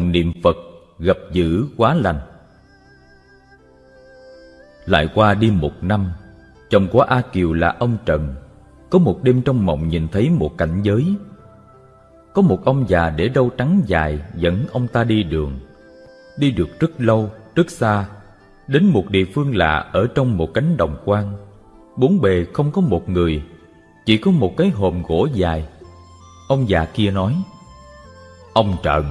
niệm Phật gặp dữ quá lành. Lại qua đi một năm Chồng của A Kiều là ông Trần Có một đêm trong mộng nhìn thấy một cảnh giới. Có một ông già để râu trắng dài dẫn ông ta đi đường. Đi được rất lâu, rất xa Đến một địa phương lạ ở trong một cánh đồng quan, Bốn bề không có một người Chỉ có một cái hòm gỗ dài. Ông già kia nói Ông Trần,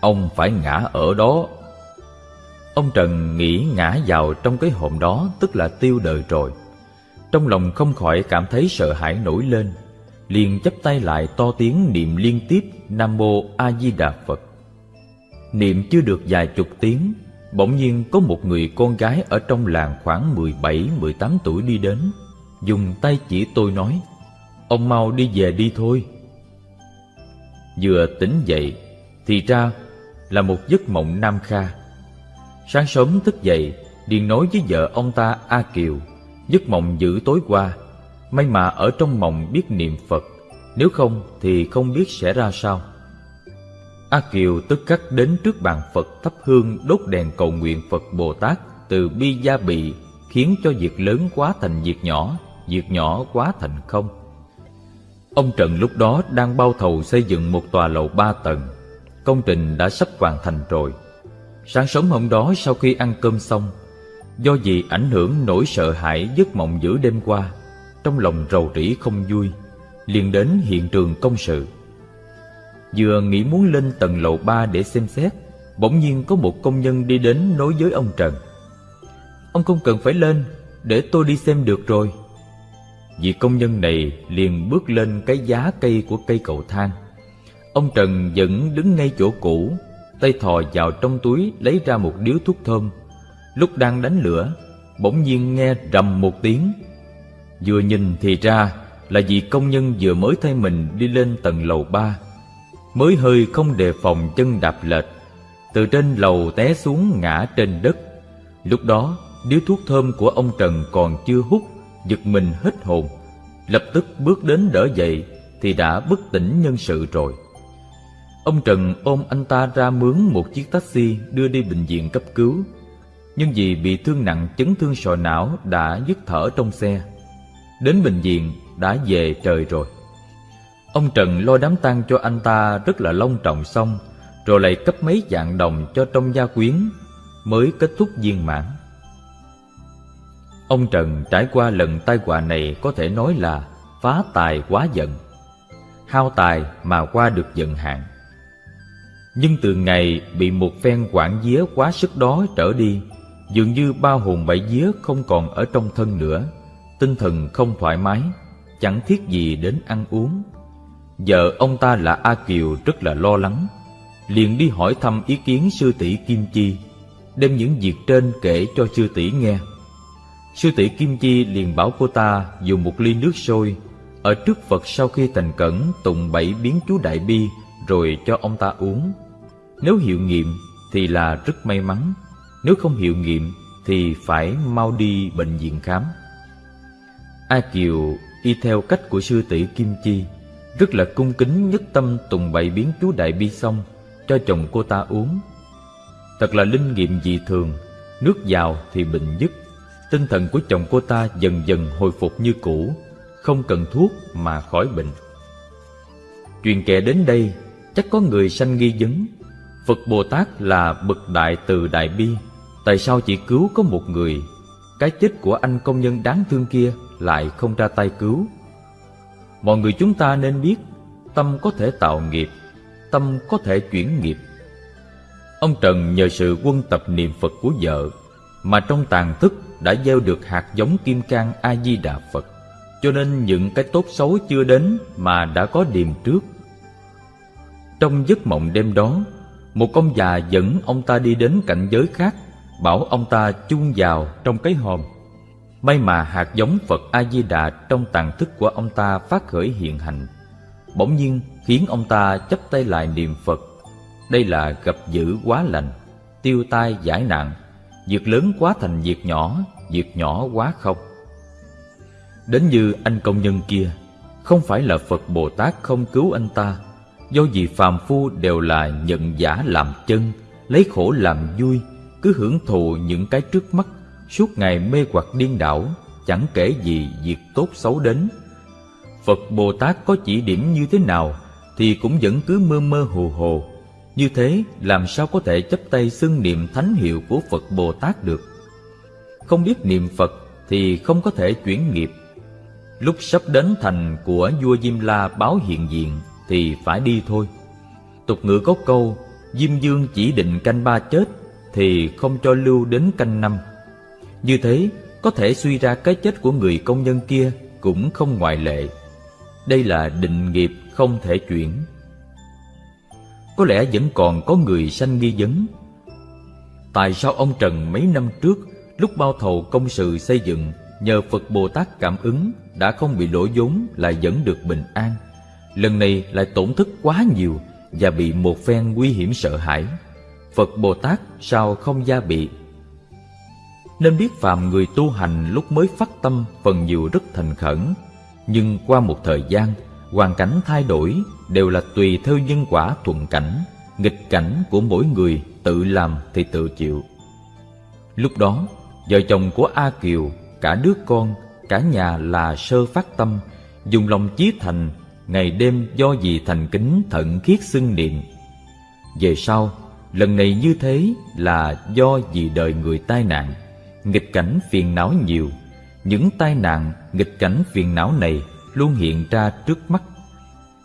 ông phải ngã ở đó. Ông Trần nghĩ ngã vào trong cái hòm đó, tức là tiêu đời rồi. Trong lòng không khỏi cảm thấy sợ hãi nổi lên, liền chắp tay lại to tiếng niệm liên tiếp Nam Mô A Di Đà Phật. Niệm chưa được vài chục tiếng, Bỗng nhiên có một người con gái ở trong làng khoảng 17-18 tuổi đi đến, Dùng tay chỉ tôi nói, Ông mau đi về đi thôi. Vừa tỉnh dậy, Thì ra là một giấc mộng nam kha Sáng sớm thức dậy Điền nói với vợ ông ta A Kiều Giấc mộng dữ tối qua May mà ở trong mộng biết niệm Phật Nếu không thì không biết sẽ ra sao A Kiều tức khắc đến trước bàn Phật thắp hương đốt đèn cầu nguyện Phật Bồ Tát từ bi gia bị khiến cho việc lớn quá thành việc nhỏ, việc nhỏ quá thành không. Ông Trần lúc đó đang bao thầu xây dựng một tòa lầu ba tầng. Công trình đã sắp hoàn thành rồi. Sáng sớm hôm đó sau khi ăn cơm xong, do vì ảnh hưởng nỗi sợ hãi giấc mộng giữa đêm qua, trong lòng rầu rĩ không vui, liền đến hiện trường công sự. Vừa nghĩ muốn lên tầng lầu ba để xem xét Bỗng nhiên có một công nhân đi đến nói với ông Trần Ông không cần phải lên Để tôi đi xem được rồi Vị công nhân này liền bước lên cái giá cây của cây cầu thang Ông Trần vẫn đứng ngay chỗ cũ, Tay thò vào trong túi lấy ra một điếu thuốc thơm. Lúc đang đánh lửa, Bỗng nhiên nghe rầm một tiếng. Vừa nhìn thì ra là vị công nhân vừa mới thay mình đi lên tầng lầu ba. Mới hơi không đề phòng chân đạp lệch, từ trên lầu té xuống ngã trên đất. Lúc đó, điếu thuốc thơm của ông trần còn chưa hút, giật mình hết hồn. Lập tức bước đến đỡ dậy thì đã bất tỉnh nhân sự rồi ông trần ôm anh ta ra mướn một chiếc taxi đưa đi bệnh viện cấp cứu. Nhưng vì bị thương nặng, chấn thương sọ não đã dứt thở trong xe. Đến bệnh viện, đã về trời rồi. Ông Trần lo đám tang cho anh ta rất là long trọng xong, Rồi lại cấp mấy dạng đồng cho trong gia quyến, Mới kết thúc viên mãn. Ông Trần trải qua lần tai họa này có thể nói là phá tài quá giận Hao tài mà qua được giận hạn. Nhưng từ ngày bị một phen quản día quá sức đó trở đi, Dường như ba hồn bảy vía không còn ở trong thân nữa. Tinh thần không thoải mái, Chẳng thiết gì đến ăn uống. Vợ ông ta là A Kiều rất là lo lắng, liền đi hỏi thăm ý kiến sư tỷ Kim Chi, Đem những việc trên kể cho sư tỷ nghe. Sư tỷ Kim Chi liền bảo cô ta dùng một ly nước sôi, Ở trước Phật sau khi thành cẩn tụng bảy biến chú Đại Bi rồi cho ông ta uống. Nếu hiệu nghiệm thì là rất may mắn, Nếu không hiệu nghiệm thì phải mau đi bệnh viện khám. A Kiều y theo cách của sư tỷ Kim Chi, rất là cung kính nhất tâm tùng bày biến chú đại bi xong, cho chồng cô ta uống. Thật là linh nghiệm dị thường, nước vào thì bệnh dứt. Tinh thần của chồng cô ta dần dần hồi phục như cũ, không cần thuốc mà khỏi bệnh. Truyền kể đến đây chắc có người sanh nghi vấn. Phật bồ tát là bậc đại từ đại bi. Tại sao chỉ cứu có một người? Cái chết của anh công nhân đáng thương kia lại không ra tay cứu. Mọi người chúng ta nên biết, tâm có thể tạo nghiệp, tâm có thể chuyển nghiệp. Ông trần nhờ sự quân tập niệm phật của vợ, mà trong tàn thức đã gieo được hạt giống kim cang a di đà phật. Cho nên những cái tốt xấu chưa đến mà đã có điềm trước trong giấc mộng đêm đó, một ông già dẫn ông ta đi đến cảnh giới khác, bảo ông ta chung vào trong cái hòm. May mà hạt giống Phật A-di-đà trong tàn thức của ông ta phát khởi hiện hành. Bỗng nhiên khiến ông ta chấp tay lại niệm Phật. Đây là gặp dữ quá lành, Tiêu tai giải nạn, Việc lớn quá thành việc nhỏ Việc nhỏ quá không. Đến như anh công nhân kia, Không phải là Phật Bồ Tát không cứu anh ta Do vì phàm phu đều là nhận giả làm chân, Lấy khổ làm vui, Cứ hưởng thụ những cái trước mắt, Suốt ngày mê hoặc điên đảo, Chẳng kể gì việc tốt xấu đến. Phật Bồ Tát có chỉ điểm như thế nào Thì cũng vẫn cứ mơ mơ hồ hồ. Như thế, làm sao có thể chấp tay xưng niệm thánh hiệu của Phật Bồ Tát được? Không biết niệm Phật thì không có thể chuyển nghiệp. Lúc sắp đến thành của vua Diêm La báo hiện diện thì phải đi thôi. Tục ngữ có câu, Diêm Dương chỉ định canh ba chết Thì không cho lưu đến canh năm. Như thế, có thể suy ra cái chết của người công nhân kia Cũng không ngoại lệ. Đây là định nghiệp không thể chuyển. Có lẽ vẫn còn có người sanh nghi vấn. Tại sao ông Trần mấy năm trước, Lúc bao thầu công sự xây dựng, nhờ Phật Bồ Tát cảm ứng đã không bị lỗ vốn lại vẫn được bình an. Lần này lại tổn thất quá nhiều và bị một phen nguy hiểm sợ hãi. Phật Bồ Tát sao không gia bị? Nên biết phàm người tu hành lúc mới phát tâm phần nhiều rất thành khẩn, nhưng qua một thời gian, hoàn cảnh thay đổi đều là tùy theo nhân quả thuận cảnh, nghịch cảnh của mỗi người tự làm thì tự chịu. Lúc đó, vợ chồng của A Kiều cả đứa con, cả nhà là sơ phát tâm, dùng lòng chí thành, ngày đêm do gì thành kính thận khiết xưng niệm. Về sau, lần này như thế là do vì đời người tai nạn, nghịch cảnh phiền não nhiều. Những tai nạn, nghịch cảnh phiền não này luôn hiện ra trước mắt.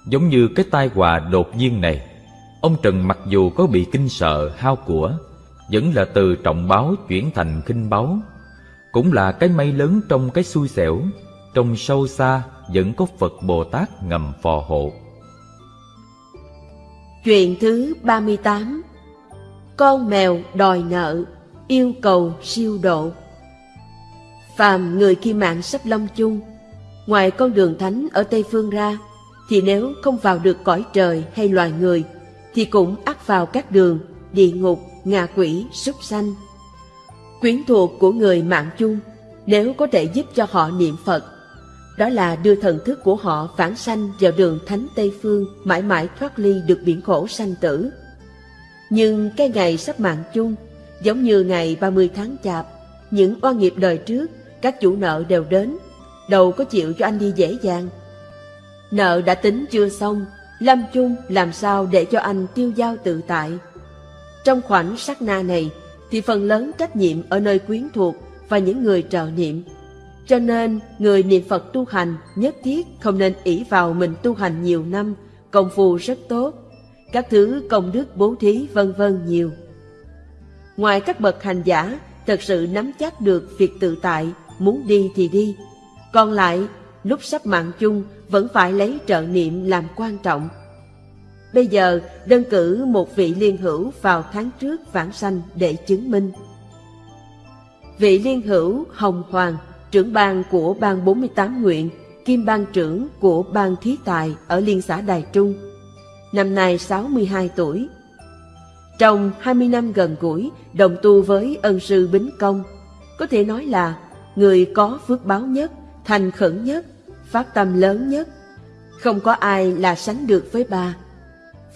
Giống như cái tai họa đột nhiên này, ông Trần mặc dù có bị kinh sợ hao của, vẫn là từ trọng báo chuyển thành khinh báu cũng là cái may lớn trong cái xui xẻo trong sâu xa vẫn có phật bồ tát ngầm phò hộ. Chuyện thứ 38 con mèo đòi nợ, yêu cầu siêu độ. Phàm người khi mạng sắp long chung, ngoài con đường thánh ở tây phương ra, thì nếu không vào được cõi trời hay loài người, thì cũng ắt vào các đường, địa ngục, ngạ quỷ, súc sanh. Quyến thuộc của người mạng chung, nếu có thể giúp cho họ niệm Phật. Đó là đưa thần thức của họ phản sanh vào đường Thánh Tây Phương mãi mãi thoát ly được biển khổ sanh tử. Nhưng cái ngày sắp mạng chung, giống như ngày 30 tháng chạp, những oan nghiệp đời trước, các chủ nợ đều đến, đâu có chịu cho anh đi dễ dàng. Nợ đã tính chưa xong, lâm chung làm sao để cho anh tiêu giao tự tại. Trong khoảnh sát na này, thì phần lớn trách nhiệm ở nơi quyến thuộc và những người trợ niệm. Cho nên, người niệm Phật tu hành nhất thiết không nên ỷ vào mình tu hành nhiều năm, công phu rất tốt, các thứ công đức bố thí vân vân nhiều. Ngoài các bậc hành giả thật sự nắm chắc được việc tự tại, muốn đi thì đi. Còn lại, lúc sắp mạng chung vẫn phải lấy trợ niệm làm quan trọng. Bây giờ đơn cử một vị liên hữu vào tháng trước vãng sanh để chứng minh. Vị liên hữu Hồng Hoàng, trưởng ban của ban 48 nguyện, kim ban trưởng của ban thí tài ở Liên xã Đài Trung. Năm nay 62 tuổi. Trong 20 năm gần gũi, đồng tu với ân sư Bính Công, có thể nói là người có phước báo nhất, thành khẩn nhất, phát tâm lớn nhất. Không có ai là sánh được với bà.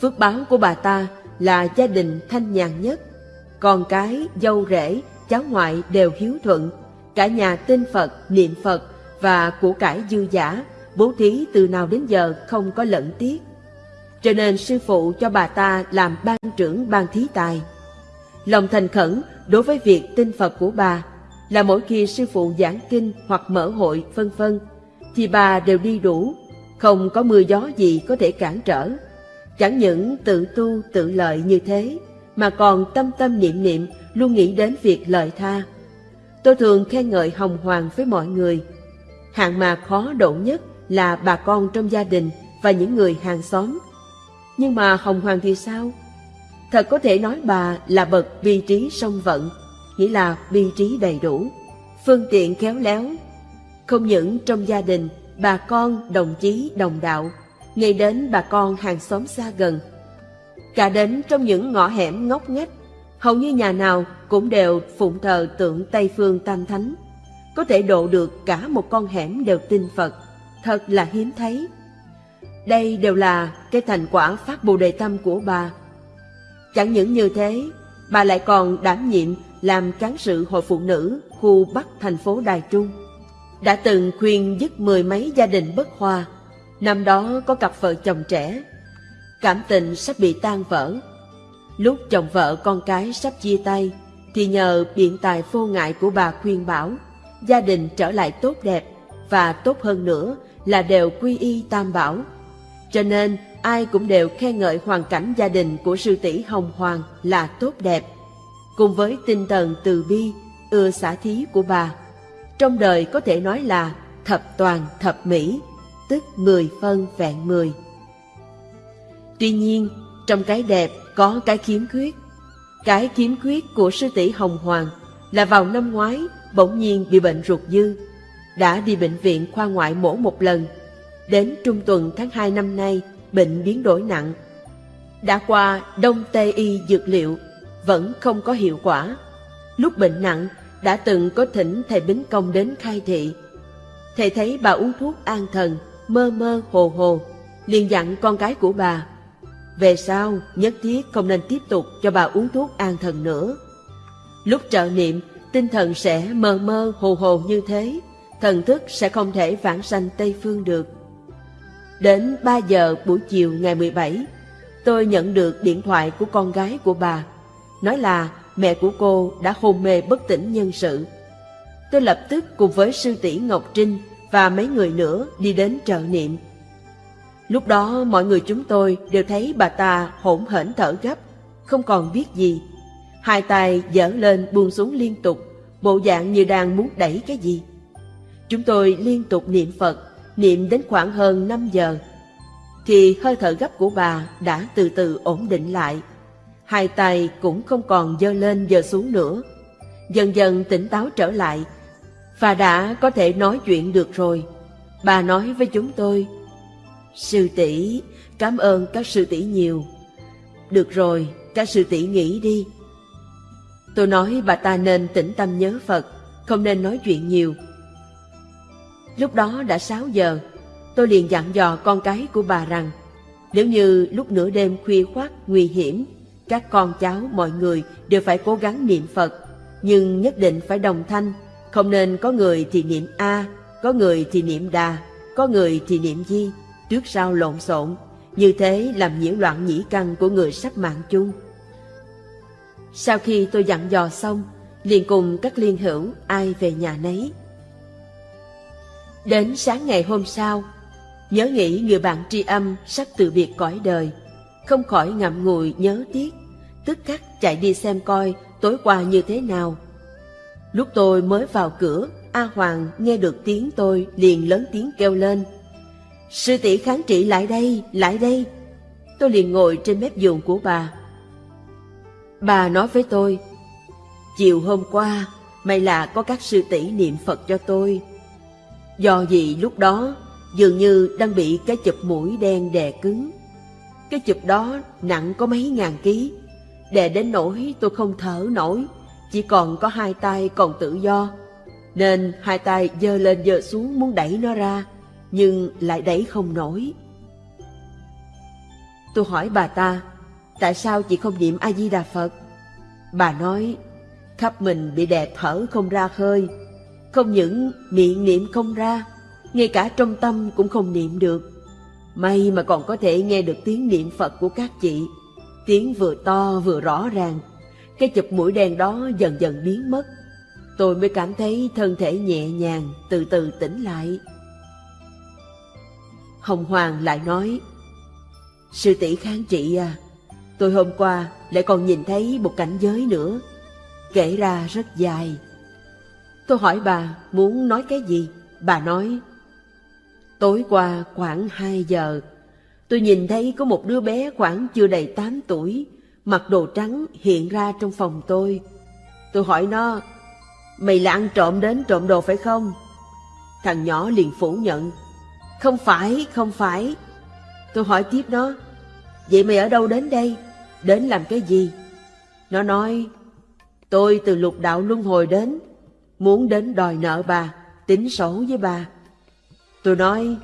Phước báo của bà ta là gia đình thanh nhàn nhất, con cái, dâu rể, cháu ngoại đều hiếu thuận, cả nhà tin Phật, niệm Phật và của cải dư giả, bố thí từ nào đến giờ không có lẫn tiếc. Cho nên sư phụ cho bà ta làm ban trưởng ban thí tài. Lòng thành khẩn đối với việc tin Phật của bà là mỗi khi sư phụ giảng kinh hoặc mở hội vân vân thì bà đều đi đủ, không có mưa gió gì có thể cản trở. Chẳng những tự tu tự lợi như thế, mà còn tâm tâm niệm niệm luôn nghĩ đến việc lợi tha. Tôi thường khen ngợi Hồng Hoàng với mọi người. Hạng mà khó độ nhất là bà con trong gia đình và những người hàng xóm. Nhưng mà Hồng Hoàng thì sao? Thật có thể nói bà là bậc bi trí song vận, nghĩa là bi trí đầy đủ, phương tiện khéo léo. Không những trong gia đình, bà con, đồng chí, đồng đạo, ngay đến bà con hàng xóm xa gần. Cả đến trong những ngõ hẻm ngóc ngách, hầu như nhà nào cũng đều phụng thờ tượng Tây Phương Tam Thánh. Có thể độ được cả một con hẻm đều tin Phật, thật là hiếm thấy. Đây đều là cái thành quả phát bồ đề tâm của bà. Chẳng những như thế, bà lại còn đảm nhiệm làm cán sự hội phụ nữ khu Bắc thành phố Đài Trung. Đã từng khuyên dứt mười mấy gia đình bất hòa. Năm đó có cặp vợ chồng trẻ. Cảm tình sắp bị tan vỡ. Lúc chồng vợ con cái sắp chia tay, thì nhờ biện tài vô ngại của bà khuyên bảo, gia đình trở lại tốt đẹp và tốt hơn nữa là đều quy y tam bảo. Cho nên ai cũng đều khen ngợi hoàn cảnh gia đình của sư tỷ Hồng Hoàng là tốt đẹp, cùng với tinh thần từ bi, ưa xả thí của bà. Trong đời có thể nói là thập toàn thập mỹ, tức mười phân vẹn mười. Tuy nhiên, trong cái đẹp có cái khiếm khuyết. Cái khiếm khuyết của sư tỷ Hồng Hoàng là vào năm ngoái bỗng nhiên bị bệnh ruột dư. Đã đi bệnh viện khoa ngoại mổ một lần. Đến trung tuần tháng 2 năm nay, bệnh biến đổi nặng. Đã qua đông tây y dược liệu, vẫn không có hiệu quả. Lúc bệnh nặng, đã từng có thỉnh thầy Bính Công đến khai thị. Thầy thấy bà uống thuốc an thần, mơ mơ hồ hồ, liền dặn con gái của bà về sau, nhất thiết không nên tiếp tục cho bà uống thuốc an thần nữa. Lúc trợ niệm, tinh thần sẽ mơ mơ hồ hồ như thế, thần thức sẽ không thể vãng sanh Tây Phương được. Đến 3 giờ buổi chiều ngày 17, tôi nhận được điện thoại của con gái của bà, nói là mẹ của cô đã hôn mê bất tỉnh nhân sự. Tôi lập tức cùng với sư tỷ Ngọc Trinh và mấy người nữa đi đến trợ niệm. Lúc đó mọi người chúng tôi đều thấy bà ta hỗn hển thở gấp, không còn biết gì. Hai tay dở lên buông xuống liên tục, bộ dạng như đang muốn đẩy cái gì. Chúng tôi liên tục niệm Phật, niệm đến khoảng hơn 5 giờ. Thì hơi thở gấp của bà đã từ từ ổn định lại. Hai tay cũng không còn dơ lên dơ xuống nữa. Dần dần tỉnh táo trở lại, và đã có thể nói chuyện được rồi. Bà nói với chúng tôi Sư tỷ, cảm ơn các sư tỷ nhiều. Được rồi, các sư tỷ nghỉ đi. Tôi nói bà ta nên tĩnh tâm nhớ Phật, không nên nói chuyện nhiều. Lúc đó đã 6 giờ, tôi liền dặn dò con cái của bà rằng nếu như lúc nửa đêm khuya khoát nguy hiểm, các con cháu mọi người đều phải cố gắng niệm Phật, nhưng nhất định phải đồng thanh, không nên có người thì niệm A, có người thì niệm Đà, có người thì niệm Di trước sau lộn xộn, như thế làm nhiễu loạn nhĩ căn của người sắp mạng chung. Sau khi tôi dặn dò xong, liền cùng các liên hữu ai về nhà nấy. Đến sáng ngày hôm sau, nhớ nghĩ người bạn tri âm sắp từ biệt cõi đời, không khỏi ngậm ngùi nhớ tiếc, tức khắc chạy đi xem coi tối qua như thế nào. Lúc tôi mới vào cửa, A Hoàng nghe được tiếng tôi liền lớn tiếng kêu lên – Sư tỷ kháng trị lại đây, lại đây. Tôi liền ngồi trên mép giường của bà. Bà nói với tôi, chiều hôm qua, may là có các sư tỷ niệm Phật cho tôi. Do gì lúc đó, dường như đang bị cái chụp mũi đen đè cứng. Cái chụp đó nặng có mấy ngàn ký, đè đến nỗi tôi không thở nổi, chỉ còn có hai tay còn tự do. Nên hai tay giơ lên giơ xuống muốn đẩy nó ra nhưng lại đẩy không nổi. Tôi hỏi bà ta, tại sao chị không niệm A-di-đà Phật? Bà nói, khắp mình bị đè thở không ra khơi, không những miệng niệm không ra, ngay cả trong tâm cũng không niệm được. May mà còn có thể nghe được tiếng niệm Phật của các chị, tiếng vừa to vừa rõ ràng. Cái chụp mũi đen đó dần dần biến mất. Tôi mới cảm thấy thân thể nhẹ nhàng, từ từ tỉnh lại. Hồng Hoàng lại nói, Sư tỷ kháng trị à, tôi hôm qua lại còn nhìn thấy một cảnh giới nữa, kể ra rất dài. Tôi hỏi bà muốn nói cái gì? Bà nói, tối qua khoảng 2 giờ, tôi nhìn thấy có một đứa bé khoảng chưa đầy 8 tuổi, mặc đồ trắng hiện ra trong phòng tôi. Tôi hỏi nó, mày là ăn trộm đến trộm đồ phải không? Thằng nhỏ liền phủ nhận, không phải, không phải. Tôi hỏi tiếp nó, vậy mày ở đâu đến đây? Đến làm cái gì? Nó nói, tôi từ lục đạo luân hồi đến, muốn đến đòi nợ bà, tính sổ với bà. Tôi nói,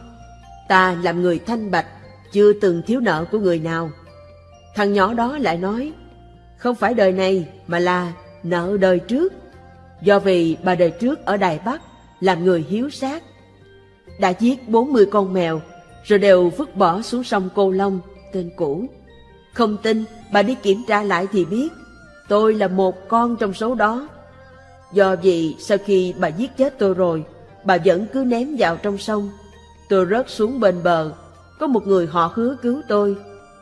ta làm người thanh bạch, chưa từng thiếu nợ của người nào. Thằng nhỏ đó lại nói, không phải đời này mà là nợ đời trước. Do vì bà đời trước ở Đài Bắc làm người hiếu sát, đã giết 40 con mèo rồi đều vứt bỏ xuống sông Cô Long, tên cũ. Không tin, bà đi kiểm tra lại thì biết, tôi là một con trong số đó. Do vậy sau khi bà giết chết tôi rồi, bà vẫn cứ ném vào trong sông. Tôi rớt xuống bên bờ, có một người họ hứa cứu tôi,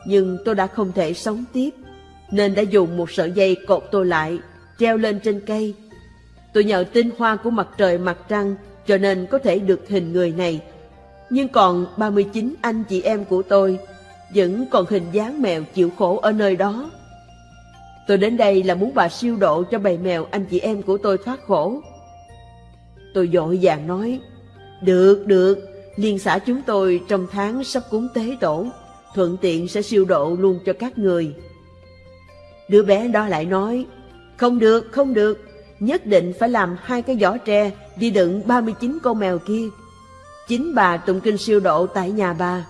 nhưng tôi đã không thể sống tiếp, nên đã dùng một sợi dây cột tôi lại, treo lên trên cây. Tôi nhờ tinh hoa của mặt trời mặt trăng, cho nên có thể được hình người này. Nhưng còn 39 anh chị em của tôi vẫn còn hình dáng mèo chịu khổ ở nơi đó. Tôi đến đây là muốn bà siêu độ cho bầy mèo anh chị em của tôi thoát khổ. Tôi dội vàng nói, được, được, liên xã chúng tôi trong tháng sắp cúng tế tổ, thuận tiện sẽ siêu độ luôn cho các người. Đứa bé đó lại nói, không được, không được, nhất định phải làm hai cái giỏ tre đi đựng 39 con mèo kia. Chính bà tụng kinh siêu độ tại nhà bà.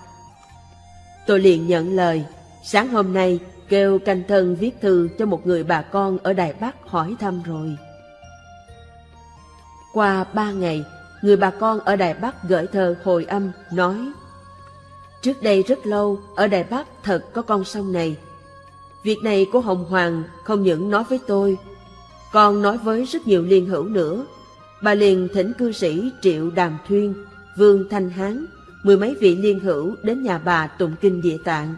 Tôi liền nhận lời, sáng hôm nay kêu canh thân viết thư cho một người bà con ở Đài Bắc hỏi thăm rồi. Qua ba ngày, người bà con ở Đài Bắc gửi thơ hồi âm nói Trước đây rất lâu, ở Đài Bắc thật có con sông này. Việc này của Hồng Hoàng không những nói với tôi, còn nói với rất nhiều liên hữu nữa. Bà liền thỉnh cư sĩ Triệu Đàm Thuyên, Vương Thanh Hán, mười mấy vị liên hữu đến nhà bà tụng kinh địa tạng.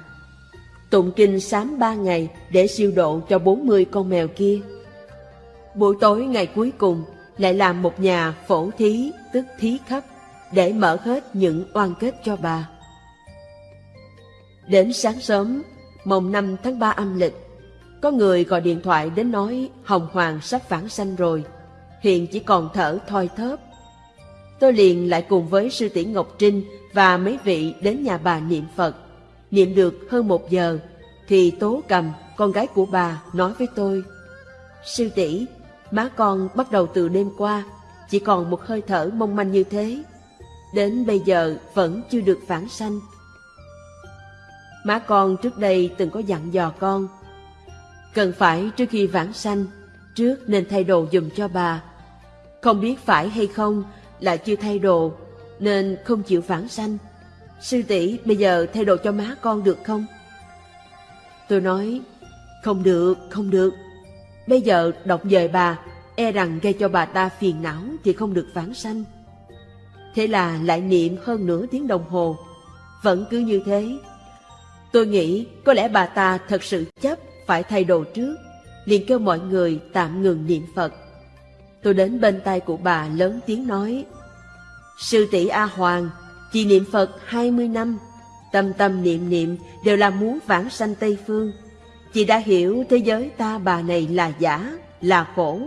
Tụng kinh sám ba ngày để siêu độ cho bốn mươi con mèo kia. Buổi tối ngày cuối cùng lại làm một nhà phổ thí tức thí khắp để mở hết những oan kết cho bà. Đến sáng sớm, mồng 5 tháng 3 âm lịch, có người gọi điện thoại đến nói Hồng Hoàng sắp vãng sanh rồi, hiện chỉ còn thở thoi thớp. Tôi liền lại cùng với sư tỷ Ngọc Trinh và mấy vị đến nhà bà niệm Phật. Niệm được hơn một giờ, thì Tố Cầm, con gái của bà, nói với tôi, Sư tỷ má con bắt đầu từ đêm qua, chỉ còn một hơi thở mong manh như thế. Đến bây giờ vẫn chưa được phản sanh. Má con trước đây từng có dặn dò con, cần phải trước khi vãng sanh, trước nên thay đồ dùm cho bà. Không biết phải hay không là chưa thay đồ, nên không chịu vãng sanh. Sư tỷ bây giờ thay đồ cho má con được không? Tôi nói, không được, không được. Bây giờ đọc dời bà, e rằng gây cho bà ta phiền não thì không được vãng sanh. Thế là lại niệm hơn nửa tiếng đồng hồ, vẫn cứ như thế. Tôi nghĩ có lẽ bà ta thật sự chấp phải thay đồ trước, liền kêu mọi người tạm ngừng niệm Phật. Tôi đến bên tay của bà lớn tiếng nói, Sư tỷ A Hoàng, chị niệm Phật 20 năm, tâm tâm niệm niệm đều là muốn vãng sanh Tây Phương. Chị đã hiểu thế giới ta bà này là giả, là khổ,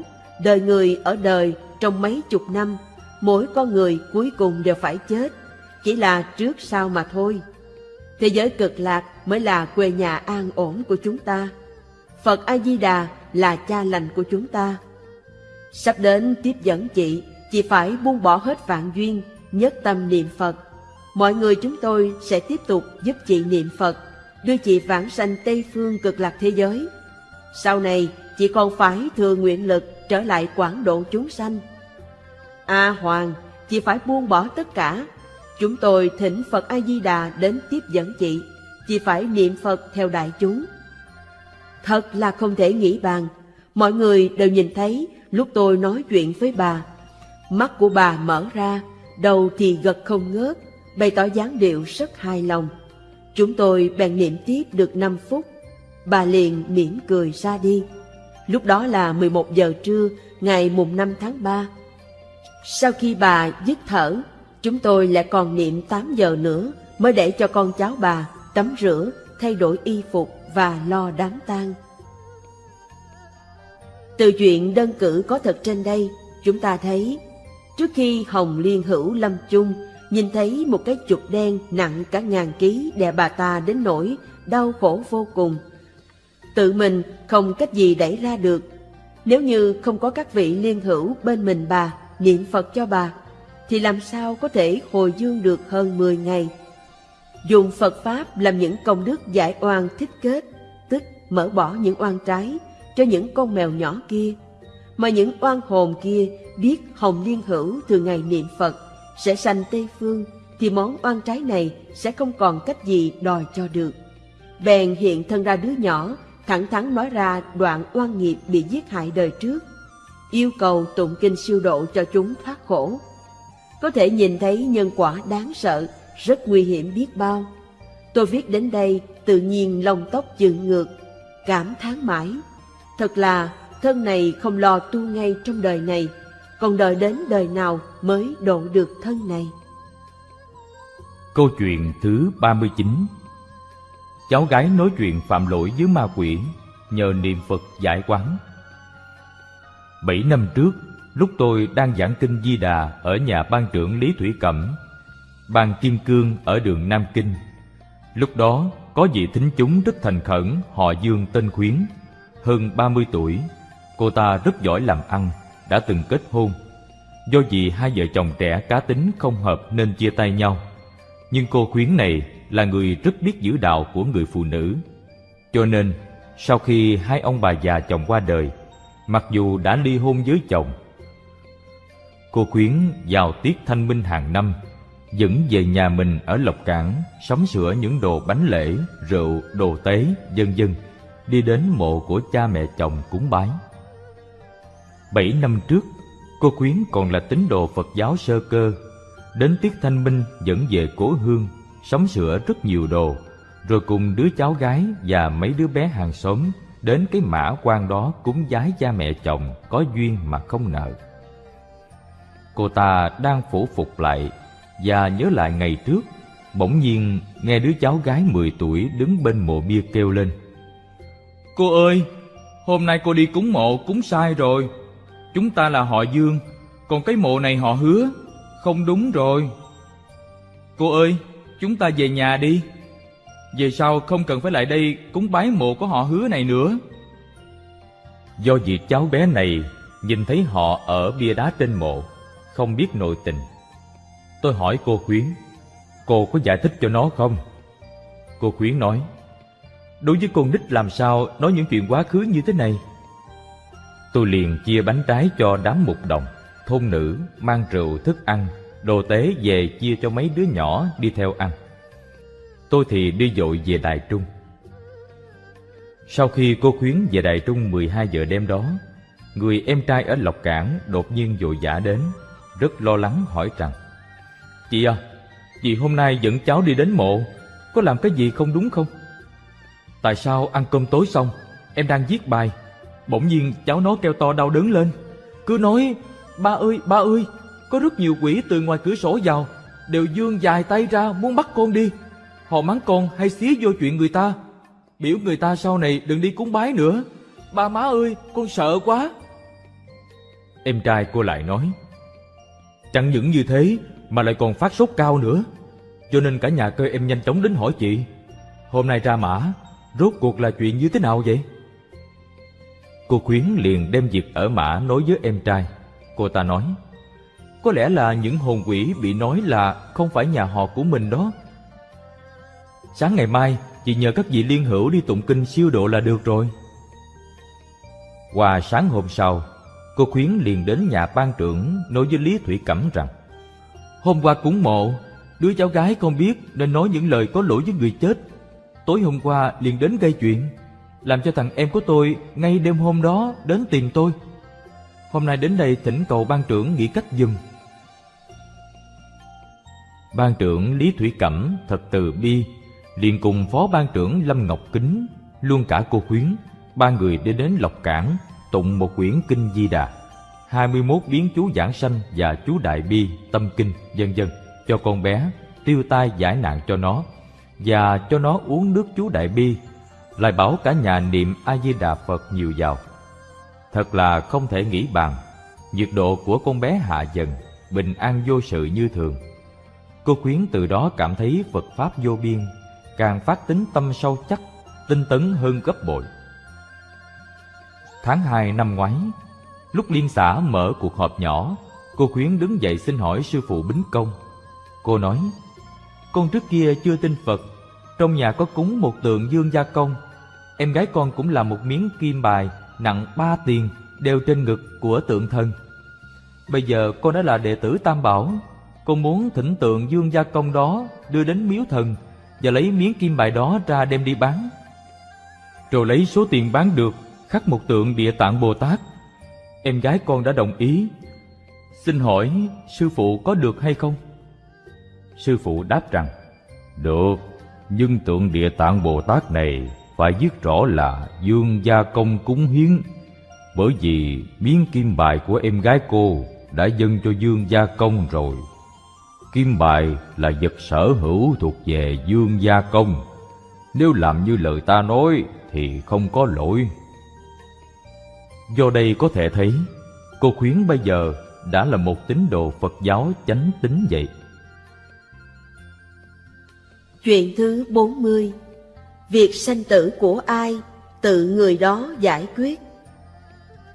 đời người ở đời trong mấy chục năm, mỗi con người cuối cùng đều phải chết, chỉ là trước sau mà thôi. Thế giới cực lạc mới là quê nhà an ổn của chúng ta. Phật A-di-đà là cha lành của chúng ta. Sắp đến tiếp dẫn chị, chị phải buông bỏ hết vạn duyên, nhất tâm niệm Phật. Mọi người chúng tôi sẽ tiếp tục giúp chị niệm Phật, đưa chị vãng sanh Tây Phương cực lạc thế giới. Sau này, chị còn phải thừa nguyện lực trở lại quảng độ chúng sanh. A Hoàng, chị phải buông bỏ tất cả. Chúng tôi thỉnh Phật A-di-đà đến tiếp dẫn chị. Chị phải niệm Phật theo đại chúng. Thật là không thể nghĩ bàn. Mọi người đều nhìn thấy lúc tôi nói chuyện với bà. Mắt của bà mở ra, đầu thì gật không ngớt, bày tỏ dáng điệu rất hài lòng. Chúng tôi bèn niệm tiếp được 5 phút. Bà liền mỉm cười ra đi. Lúc đó là 11 giờ trưa, ngày mùng 5 tháng 3. Sau khi bà dứt thở, chúng tôi lại còn niệm 8 giờ nữa mới để cho con cháu bà tắm rửa, thay đổi y phục và lo đám tang. Từ chuyện đơn cử có thật trên đây, chúng ta thấy, trước khi Hồng Liên Hữu lâm chung, nhìn thấy một cái chuột đen nặng cả ngàn ký đè bà ta đến nỗi đau khổ vô cùng. Tự mình không cách gì đẩy ra được. Nếu như không có các vị liên hữu bên mình bà, niệm Phật cho bà, thì làm sao có thể hồi dương được hơn 10 ngày dùng Phật Pháp làm những công đức giải oan thích kết, tức mở bỏ những oan trái cho những con mèo nhỏ kia, mà những oan hồn kia biết Hồng Liên Hữu từ ngày niệm Phật sẽ sanh Tây Phương, thì món oan trái này sẽ không còn cách gì đòi cho được. Bèn hiện thân ra đứa nhỏ, thẳng thắn nói ra đoạn oan nghiệp bị giết hại đời trước, yêu cầu tụng kinh siêu độ cho chúng thoát khổ. Có thể nhìn thấy nhân quả đáng sợ, rất nguy hiểm biết bao. Tôi viết đến đây tự nhiên lông tóc dựng ngược, cảm thán mãi. Thật là thân này không lo tu ngay trong đời này, còn đợi đến đời nào mới độ được thân này. Câu chuyện thứ 39 Cháu gái nói chuyện phạm lỗi với ma quỷ nhờ niệm Phật giải quán. Bảy năm trước, lúc tôi đang giảng kinh Di Đà ở nhà ban trưởng Lý Thủy Cẩm, ban Kim Cương ở đường Nam Kinh. Lúc đó, có vị thính chúng rất thành khẩn họ Dương tên Khuyến, hơn 30 tuổi. Cô ta rất giỏi làm ăn, đã từng kết hôn. Do vì hai vợ chồng trẻ cá tính không hợp nên chia tay nhau. Nhưng cô Khuyến này là người rất biết giữ đạo của người phụ nữ. Cho nên, sau khi hai ông bà già chồng qua đời, mặc dù đã ly hôn với chồng, cô Khuyến vào tiết thanh minh hàng năm dẫn về nhà mình ở Lộc Cảng sắm sửa những đồ bánh lễ, rượu, đồ tế, dân dân, đi đến mộ của cha mẹ chồng cúng bái. Bảy năm trước, cô Quyến còn là tín đồ Phật giáo sơ cơ, đến tiết thanh minh dẫn về cố hương, sắm sửa rất nhiều đồ, rồi cùng đứa cháu gái và mấy đứa bé hàng xóm đến cái mã quan đó cúng giái cha mẹ chồng có duyên mà không nợ. Cô ta đang phủ phục lại và nhớ lại ngày trước, bỗng nhiên nghe đứa cháu gái 10 tuổi đứng bên mộ bia kêu lên. Cô ơi, hôm nay cô đi cúng mộ cúng sai rồi. Chúng ta là họ Dương, còn cái mộ này họ hứa, không đúng rồi. Cô ơi, chúng ta về nhà đi. Về sau không cần phải lại đây cúng bái mộ của họ hứa này nữa. Do việc cháu bé này nhìn thấy họ ở bia đá trên mộ, không biết nội tình Tôi hỏi cô Khuyến, cô có giải thích cho nó không? Cô Khuyến nói, đối với con nít làm sao nói những chuyện quá khứ như thế này? Tôi liền chia bánh trái cho đám mục đồng, thôn nữ, mang rượu, thức ăn, đồ tế về chia cho mấy đứa nhỏ đi theo ăn. Tôi thì đi dội về Đài Trung. Sau khi cô Khuyến về Đài Trung 12 giờ đêm đó, người em trai ở Lộc Cảng đột nhiên dội dã đến, rất lo lắng hỏi rằng Chị à, chị hôm nay dẫn cháu đi đến mộ, có làm cái gì không đúng không? Tại sao ăn cơm tối xong, em đang viết bài, bỗng nhiên cháu nó kêu to đau đớn lên. Cứ nói, ba ơi, ba ơi, có rất nhiều quỷ từ ngoài cửa sổ vào, đều dương dài tay ra muốn bắt con đi. Họ mắng con hay xía vô chuyện người ta. Biểu người ta sau này đừng đi cúng bái nữa. Ba má ơi, con sợ quá. Em trai cô lại nói, Chẳng những như thế mà lại còn phát sốt cao nữa. Cho nên cả nhà cơ em nhanh chóng đến hỏi chị. Hôm nay ra mã, rốt cuộc là chuyện như thế nào vậy? Cô Khuyến liền đem việc ở mã nói với em trai. Cô ta nói, có lẽ là những hồn quỷ bị nói là không phải nhà họ của mình đó. Sáng ngày mai, chị nhờ các vị liên hữu đi tụng kinh siêu độ là được rồi. Qua sáng hôm sau, cô Khuyến liền đến nhà ban trưởng nói với Lý Thủy Cẩm rằng Hôm qua cúng mộ, đứa cháu gái không biết nên nói những lời có lỗi với người chết. Tối hôm qua liền đến gây chuyện, làm cho thằng em của tôi ngay đêm hôm đó đến tìm tôi. Hôm nay đến đây thỉnh cầu ban trưởng nghĩ cách dùm. Ban trưởng Lý Thủy Cẩm thật từ bi, liền cùng phó ban trưởng Lâm Ngọc Kính, luôn cả cô Khuyến, ba người đi đến Lộc Cảng, tụng một quyển kinh Di Đà. 21 biến chú giảng sanh và chú đại bi, tâm kinh, vân vân cho con bé, tiêu tai giải nạn cho nó và cho nó uống nước chú đại bi, lại bảo cả nhà niệm A Di Đà Phật nhiều vào. Thật là không thể nghĩ bàn, nhiệt độ của con bé hạ dần, bình an vô sự như thường. Cô khuyến từ đó cảm thấy Phật pháp vô biên, càng phát tính tâm sâu chắc, tinh tấn hơn gấp bội. Tháng 2 năm ngoái, Lúc liên xã mở cuộc họp nhỏ, cô Khuyến đứng dậy xin hỏi sư phụ Bính Công. Cô nói, Con trước kia chưa tin Phật Trong nhà có cúng một tượng dương gia công. Em gái con cũng là một miếng kim bài Nặng ba tiền Đeo trên ngực của tượng thần Bây giờ con đã là đệ tử Tam Bảo Con muốn thỉnh tượng dương gia công đó Đưa đến miếu thần Và lấy miếng kim bài đó ra đem đi bán. Rồi lấy số tiền bán được Khắc một tượng địa tạng Bồ Tát. Em gái con đã đồng ý. Xin hỏi sư phụ có được hay không? Sư phụ đáp rằng Được, nhưng tượng địa tạng Bồ Tát này Phải viết rõ là dương gia công cúng hiến Bởi vì miếng kim bài của em gái cô Đã dâng cho dương gia công rồi. Kim bài là vật sở hữu thuộc về dương gia công. Nếu làm như lời ta nói Thì không có lỗi. Do đây có thể thấy Cô Khuyến bây giờ đã là một tín đồ Phật giáo chánh tín vậy. Chuyện thứ 40 Việc sanh tử của ai, tự người đó giải quyết.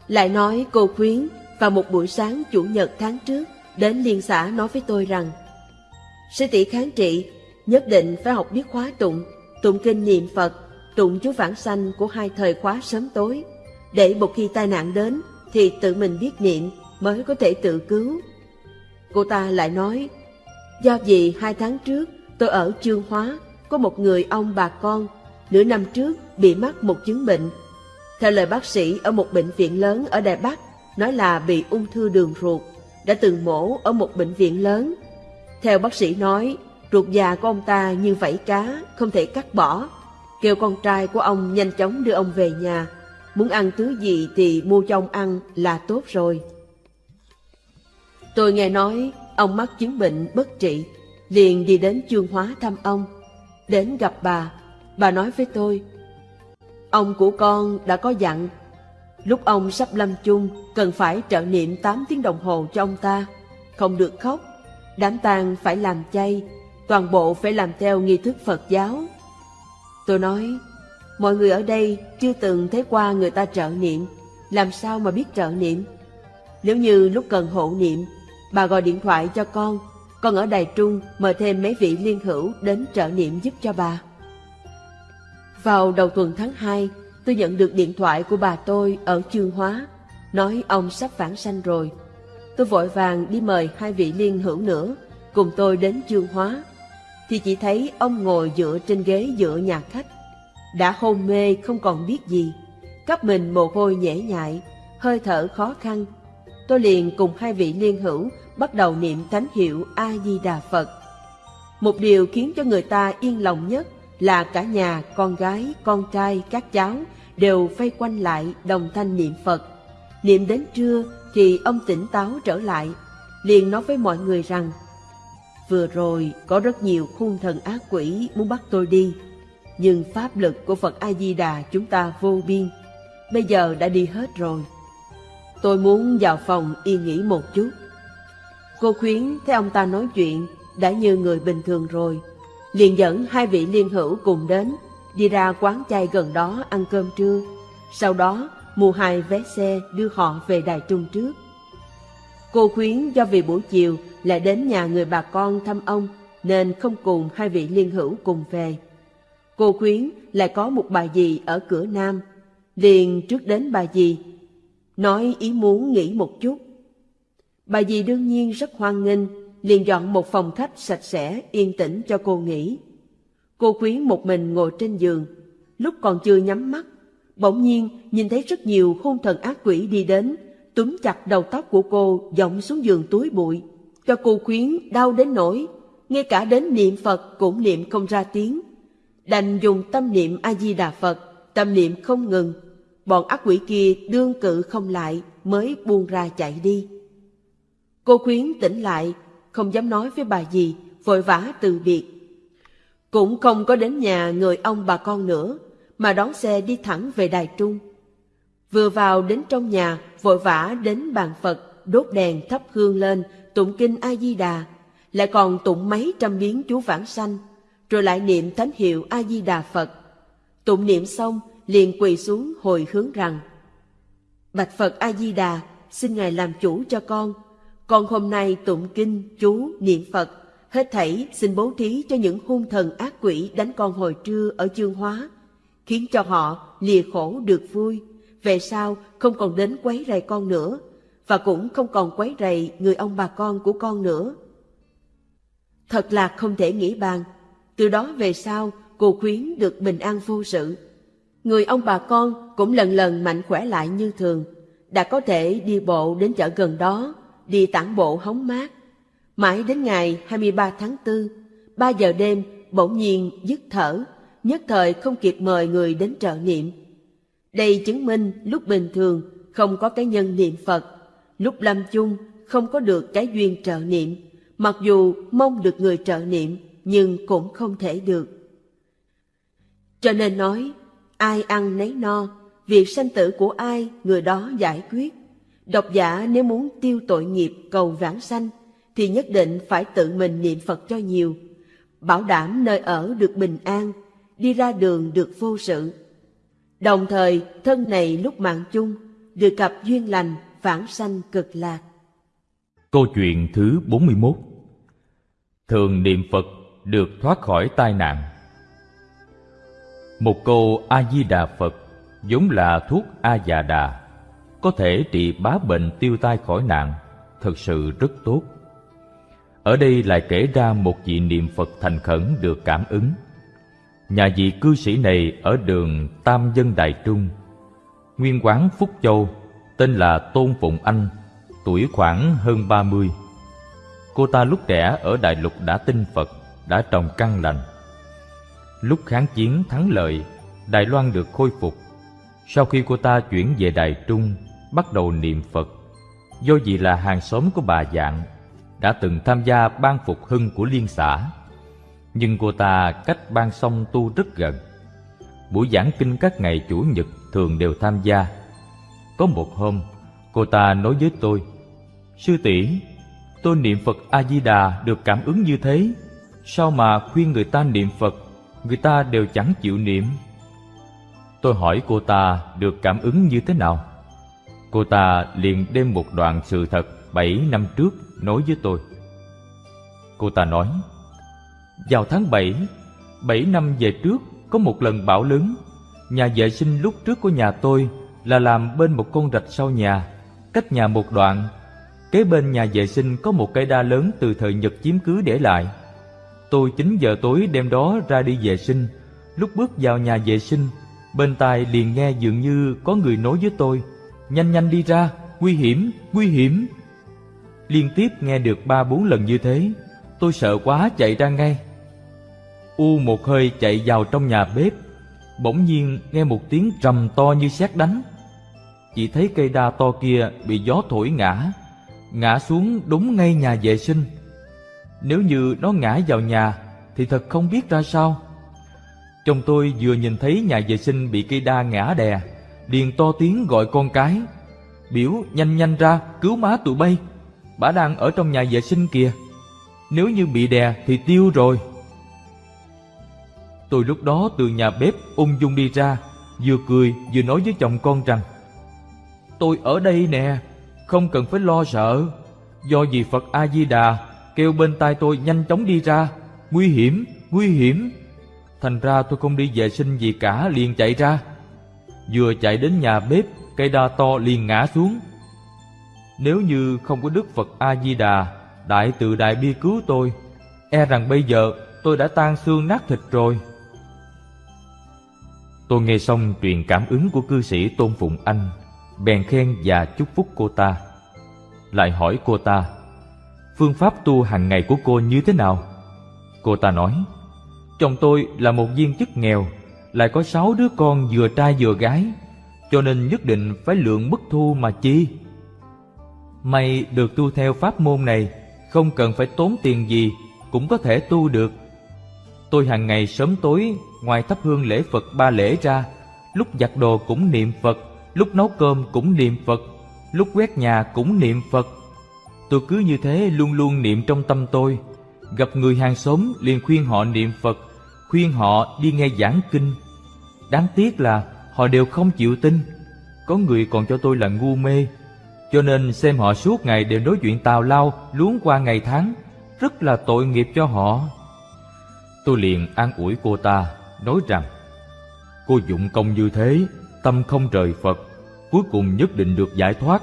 Lại nói cô Khuyến vào một buổi sáng Chủ nhật tháng trước đến liên xã nói với tôi rằng Sư tỷ kháng trị nhất định phải học biết khóa tụng, tụng kinh niệm Phật, tụng chú vãng sanh của hai thời khóa sớm tối, để một khi tai nạn đến thì tự mình biết niệm mới có thể tự cứu. Cô ta lại nói, do vì hai tháng trước tôi ở Trương Hóa, có một người ông bà con, nửa năm trước bị mắc một chứng bệnh. Theo lời bác sĩ ở một bệnh viện lớn ở Đài Bắc, nói là bị ung thư đường ruột, đã từng mổ ở một bệnh viện lớn. Theo bác sĩ nói, ruột già của ông ta như vảy cá, không thể cắt bỏ. Kêu con trai của ông nhanh chóng đưa ông về nhà. Muốn ăn thứ gì thì mua cho ông ăn là tốt rồi. Tôi nghe nói ông mắc chứng bệnh bất trị, liền đi đến chương hóa thăm ông. Đến gặp bà, bà nói với tôi, Ông của con đã có dặn, lúc ông sắp lâm chung cần phải trợ niệm 8 tiếng đồng hồ cho ông ta, không được khóc, đám tang phải làm chay, toàn bộ phải làm theo nghi thức Phật giáo. Tôi nói, mọi người ở đây chưa từng thấy qua người ta trợ niệm, làm sao mà biết trợ niệm? Nếu như lúc cần hộ niệm Bà gọi điện thoại cho con, con ở Đài Trung mời thêm mấy vị liên hữu đến trợ niệm giúp cho bà. Vào đầu tuần tháng 2, tôi nhận được điện thoại của bà tôi ở Chương Hóa, nói ông sắp vãng sanh rồi. Tôi vội vàng đi mời hai vị liên hữu nữa, cùng tôi đến Chương Hóa, thì chỉ thấy ông ngồi dựa trên ghế dựa nhà khách. Đã hôn mê không còn biết gì, cấp mình mồ hôi nhễ nhại, hơi thở khó khăn. Tôi liền cùng hai vị liên hữu bắt đầu niệm thánh hiệu A-di-đà Phật. Một điều khiến cho người ta yên lòng nhất là cả nhà, con gái, con trai, các cháu đều vây quanh lại đồng thanh niệm Phật. Niệm đến trưa thì ông tỉnh táo trở lại, liền nói với mọi người rằng Vừa rồi có rất nhiều khung thần ác quỷ muốn bắt tôi đi, nhưng pháp lực của Phật A-di-đà chúng ta vô biên, bây giờ đã đi hết rồi. Tôi muốn vào phòng yên nghỉ một chút. Cô khuyến thấy ông ta nói chuyện đã như người bình thường rồi, liền dẫn hai vị liên hữu cùng đến, đi ra quán chay gần đó ăn cơm trưa. Sau đó mua hai vé xe đưa họ về Đài Trung trước. Cô khuyến do vì buổi chiều lại đến nhà người bà con thăm ông nên không cùng hai vị liên hữu cùng về. Cô khuyến lại có một bà dì ở cửa Nam, liền trước đến bà dì, nói ý muốn nghỉ một chút. Bà dì đương nhiên rất hoan nghênh, liền dọn một phòng khách sạch sẽ, yên tĩnh cho cô nghỉ. Cô khuyến một mình ngồi trên giường, lúc còn chưa nhắm mắt, bỗng nhiên nhìn thấy rất nhiều hung thần ác quỷ đi đến, túm chặt đầu tóc của cô dọng xuống giường túi bụi, cho cô khuyến đau đến nỗi, ngay cả đến niệm Phật cũng niệm không ra tiếng. Đành dùng tâm niệm A-di-đà Phật, tâm niệm không ngừng, bọn ác quỷ kia đương cự không lại mới buông ra chạy đi. Cô khuyến tỉnh lại, không dám nói với bà gì, vội vã từ biệt. Cũng không có đến nhà người ông bà con nữa, mà đón xe đi thẳng về Đài Trung. Vừa vào đến trong nhà, vội vã đến bàn Phật, đốt đèn thắp hương lên, tụng kinh A-di-đà, lại còn tụng mấy trăm biến chú vãng sanh, rồi lại niệm thánh hiệu A-di-đà Phật. Tụng niệm xong, liền quỳ xuống hồi hướng rằng, Bạch Phật A-di-đà, xin Ngài làm chủ cho con, con hôm nay tụng kinh, chú, niệm Phật, Hết thảy xin bố thí cho những hung thần ác quỷ đánh con hồi trưa ở chương hóa, khiến cho họ lìa khổ được vui, về sau không còn đến quấy rầy con nữa, và cũng không còn quấy rầy người ông bà con của con nữa. Thật là không thể nghĩ bàn, từ đó về sau cô khuyến được bình an vô sự. Người ông bà con cũng lần lần mạnh khỏe lại như thường, đã có thể đi bộ đến chợ gần đó, đi tản bộ hóng mát. Mãi đến ngày 23 tháng 4, 3 giờ đêm bỗng nhiên dứt thở, nhất thời không kịp mời người đến trợ niệm. Đây chứng minh lúc bình thường không có cái nhân niệm Phật, lúc lâm chung không có được cái duyên trợ niệm, mặc dù mong được người trợ niệm nhưng cũng không thể được. Cho nên nói, ai ăn nấy no, việc sanh tử của ai người đó giải quyết. Độc giả nếu muốn tiêu tội nghiệp cầu vãng sanh, thì nhất định phải tự mình niệm Phật cho nhiều, bảo đảm nơi ở được bình an, đi ra đường được vô sự. Đồng thời, thân này lúc mạng chung, được cặp duyên lành, vãng sanh cực lạc. Câu chuyện thứ 41 Thường niệm Phật được thoát khỏi tai nạn Một câu A-di-đà Phật giống là thuốc A-già-đà có thể trị bá bệnh tiêu tai khỏi nạn, thật sự rất tốt. Ở đây lại kể ra một vị niệm Phật thành khẩn được cảm ứng. Nhà vị cư sĩ này ở đường Tam Dân Đại Trung, nguyên quán Phúc Châu, tên là Tôn Phụng Anh, tuổi khoảng hơn ba mươi. Cô ta lúc trẻ ở Đại Lục đã tin Phật, đã trồng căn lành. Lúc kháng chiến thắng lợi, Đài Loan được khôi phục. Sau khi cô ta chuyển về Đài Trung, bắt đầu niệm Phật. Do vì là hàng xóm của bà Dạng, đã từng tham gia ban phục hưng của liên xã. Nhưng cô ta cách ban sông tu rất gần. Buổi giảng kinh các ngày Chủ nhật thường đều tham gia. Có một hôm, cô ta nói với tôi, Sư tỷ tôi niệm Phật A-di-đà được cảm ứng như thế, sao mà khuyên người ta niệm Phật, người ta đều chẳng chịu niệm. Tôi hỏi cô ta được cảm ứng như thế nào? Cô ta liền đem một đoạn sự thật bảy năm trước nói với tôi. Cô ta nói, vào tháng bảy, bảy năm về trước có một lần bão lớn. Nhà vệ sinh lúc trước của nhà tôi là làm bên một con rạch sau nhà, cách nhà một đoạn. Kế bên nhà vệ sinh có một cây đa lớn từ thời Nhật chiếm cứ để lại. Tôi 9 giờ tối đêm đó ra đi vệ sinh. Lúc bước vào nhà vệ sinh, bên tai liền nghe dường như có người nói với tôi – nhanh nhanh đi ra, nguy hiểm, nguy hiểm. Liên tiếp nghe được ba bốn lần như thế, tôi sợ quá chạy ra ngay. U một hơi chạy vào trong nhà bếp, bỗng nhiên nghe một tiếng trầm to như sét đánh. Chỉ thấy cây đa to kia bị gió thổi ngã, ngã xuống đúng ngay nhà vệ sinh. Nếu như nó ngã vào nhà thì thật không biết ra sao. Chồng tôi vừa nhìn thấy nhà vệ sinh bị cây đa ngã đè, liền to tiếng gọi con cái. Biểu nhanh nhanh ra cứu má tụi bay. Bà đang ở trong nhà vệ sinh kìa. Nếu như bị đè thì tiêu rồi. Tôi lúc đó từ nhà bếp ung dung đi ra vừa cười vừa nói với chồng con rằng tôi ở đây nè không cần phải lo sợ. Do vì phật a di đà kêu bên tai tôi nhanh chóng đi ra nguy hiểm nguy hiểm thành ra tôi không đi vệ sinh gì cả liền chạy ra Vừa chạy đến nhà bếp, cây đa to liền ngã xuống. Nếu như không có Đức Phật A-di-đà, Đại từ Đại Bi cứu tôi, e rằng bây giờ tôi đã tan xương nát thịt rồi. Tôi nghe xong truyền cảm ứng của cư sĩ Tôn Phụng Anh, bèn khen và chúc phúc cô ta. Lại hỏi cô ta, phương pháp tu hàng ngày của cô như thế nào? Cô ta nói, chồng tôi là một viên chức nghèo, lại có sáu đứa con vừa trai vừa gái, cho nên nhất định phải lượng mức thu mà chi. May được tu theo pháp môn này, không cần phải tốn tiền gì, cũng có thể tu được. Tôi hàng ngày sớm tối, ngoài thắp hương lễ Phật ba lễ ra, lúc giặt đồ cũng niệm Phật, lúc nấu cơm cũng niệm Phật, lúc quét nhà cũng niệm Phật. Tôi cứ như thế luôn luôn niệm trong tâm tôi, gặp người hàng xóm liền khuyên họ niệm Phật, khuyên họ đi nghe giảng kinh, Đáng tiếc là họ đều không chịu tin Có người còn cho tôi là ngu mê Cho nên xem họ suốt ngày đều nói chuyện tào lao Luống qua ngày tháng rất là tội nghiệp cho họ. Tôi liền an ủi cô ta, nói rằng Cô dụng công như thế, tâm không rời Phật, cuối cùng nhất định được giải thoát.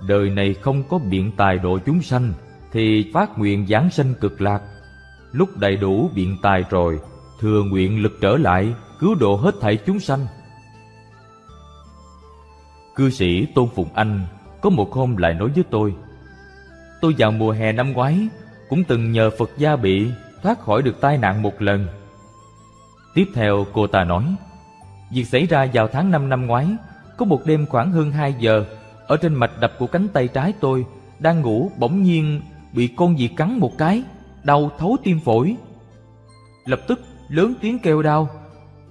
Đời này không có biện tài độ chúng sanh, thì phát nguyện giảng sanh cực lạc. Lúc đầy đủ biện tài rồi, thừa nguyện lực trở lại, cứu độ hết thảy chúng sanh. Cư sĩ Tôn Phụng Anh có một hôm lại nói với tôi Tôi vào mùa hè năm ngoái cũng từng nhờ Phật gia bị thoát khỏi được tai nạn một lần. Tiếp theo cô ta nói Việc xảy ra vào tháng 5 năm ngoái Có một đêm khoảng hơn 2 giờ ở trên mạch đập của cánh tay trái tôi, Đang ngủ, bỗng nhiên Bị con gì cắn một cái, Đau thấu tim phổi. Lập tức, lớn tiếng kêu đau.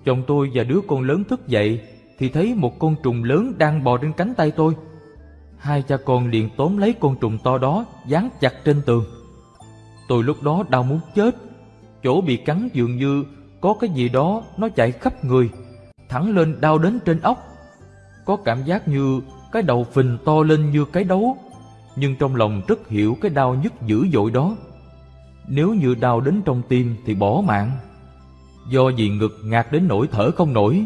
Chồng tôi và đứa con lớn thức dậy, Thì thấy một con trùng lớn đang bò trên cánh tay tôi. Hai cha con liền tóm lấy con trùng to đó, Dán chặt trên tường. Tôi lúc đó đau muốn chết. Chỗ bị cắn dường như Có cái gì đó, nó chạy khắp người, Thẳng lên đau đến trên óc. Có cảm giác như cái đầu phình to lên như cái đấu. Nhưng trong lòng rất hiểu cái đau nhức dữ dội đó. Nếu như đau đến trong tim thì bỏ mạng. Do vì ngực ngạt đến nỗi thở không nổi.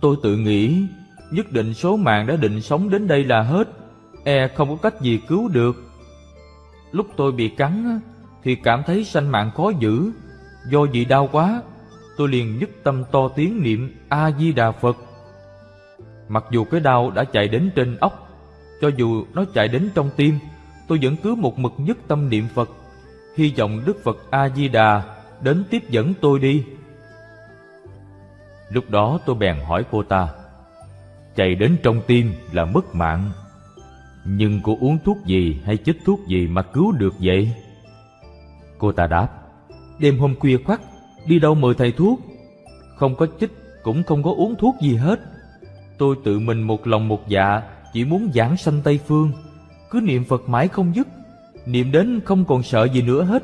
Tôi tự nghĩ, Nhất định số mạng đã định sống đến đây là hết. E không có cách gì cứu được. Lúc tôi bị cắn Thì cảm thấy sanh mạng khó giữ. Do vì đau quá, Tôi liền nhất tâm to tiếng niệm A-di-đà Phật. Mặc dù cái đau đã chạy đến trên óc, Cho dù nó chạy đến trong tim, Tôi vẫn cứ một mực nhất tâm niệm Phật. Hy vọng Đức Phật A-di-đà Đến tiếp dẫn tôi đi. Lúc đó tôi bèn hỏi cô ta, Chạy đến trong tim là mất mạng, Nhưng cô uống thuốc gì hay chích thuốc gì mà cứu được vậy? Cô ta đáp, Đêm hôm khuya khoắt, Đi đâu mời thầy thuốc? Không có chích cũng không có uống thuốc gì hết. Tôi tự mình một lòng một dạ Chỉ muốn giảng sanh Tây Phương. Cứ niệm Phật mãi không dứt, Niệm đến không còn sợ gì nữa hết.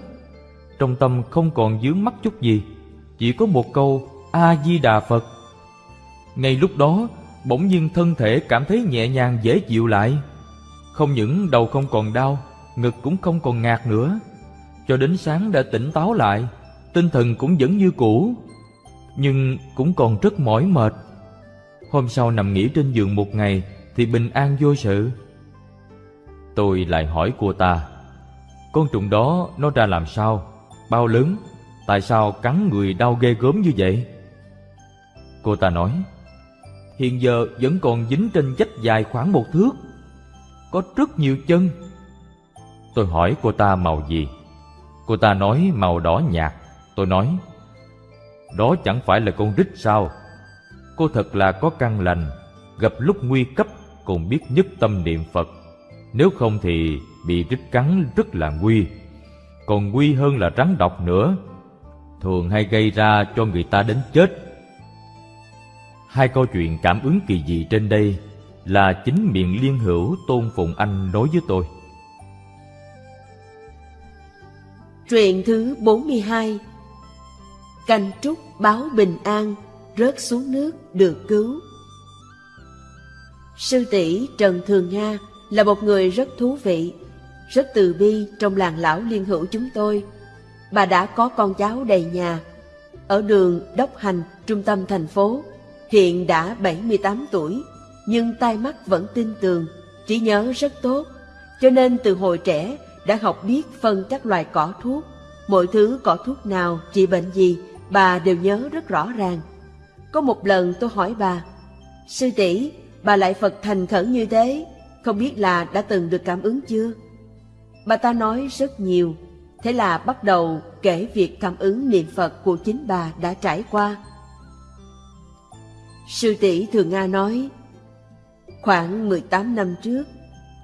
Trong tâm không còn dướng mắt chút gì, Chỉ có một câu, A-di-đà Phật. Ngay lúc đó, Bỗng nhiên thân thể cảm thấy nhẹ nhàng dễ chịu lại. Không những đầu không còn đau, Ngực cũng không còn ngạt nữa. Cho đến sáng đã tỉnh táo lại, Tinh thần cũng vẫn như cũ, Nhưng cũng còn rất mỏi mệt. Hôm sau nằm nghỉ trên giường một ngày Thì bình an vô sự. Tôi lại hỏi cô ta, Con trùng đó nó ra làm sao? Bao lớn? Tại sao cắn người đau ghê gớm như vậy? Cô ta nói, Hiện giờ vẫn còn dính trên vách dài khoảng một thước, Có rất nhiều chân. Tôi hỏi cô ta màu gì. Cô ta nói màu đỏ nhạt. Tôi nói, Đó chẳng phải là con rít sao? Cô thật là có căn lành, Gặp lúc nguy cấp còn biết nhất tâm niệm Phật. Nếu không thì bị rít cắn rất là nguy. Còn nguy hơn là rắn độc nữa. Thường hay gây ra cho người ta đến chết. Hai câu chuyện cảm ứng kỳ dị trên đây Là chính miệng liên hữu Tôn Phụng Anh nói với tôi. Truyện thứ 42 Canh trúc báo bình an. Rớt xuống nước được cứu. Sư tỷ Trần Thường Nga là một người rất thú vị Rất từ bi trong làng lão liên hữu chúng tôi. Bà đã có con cháu đầy nhà. Ở đường Đốc Hành, trung tâm thành phố Hiện đã 78 tuổi Nhưng tai mắt vẫn tin tường Trí nhớ rất tốt. Cho nên từ hồi trẻ đã học biết phân các loài cỏ thuốc. Mọi thứ cỏ thuốc nào trị bệnh gì bà đều nhớ rất rõ ràng. Có một lần tôi hỏi bà, Sư tỷ bà lại Phật thành khẩn như thế, không biết là đã từng được cảm ứng chưa? Bà ta nói rất nhiều, thế là bắt đầu kể việc cảm ứng niệm Phật của chính bà đã trải qua. Sư tỷ Thường Nga nói, khoảng 18 năm trước,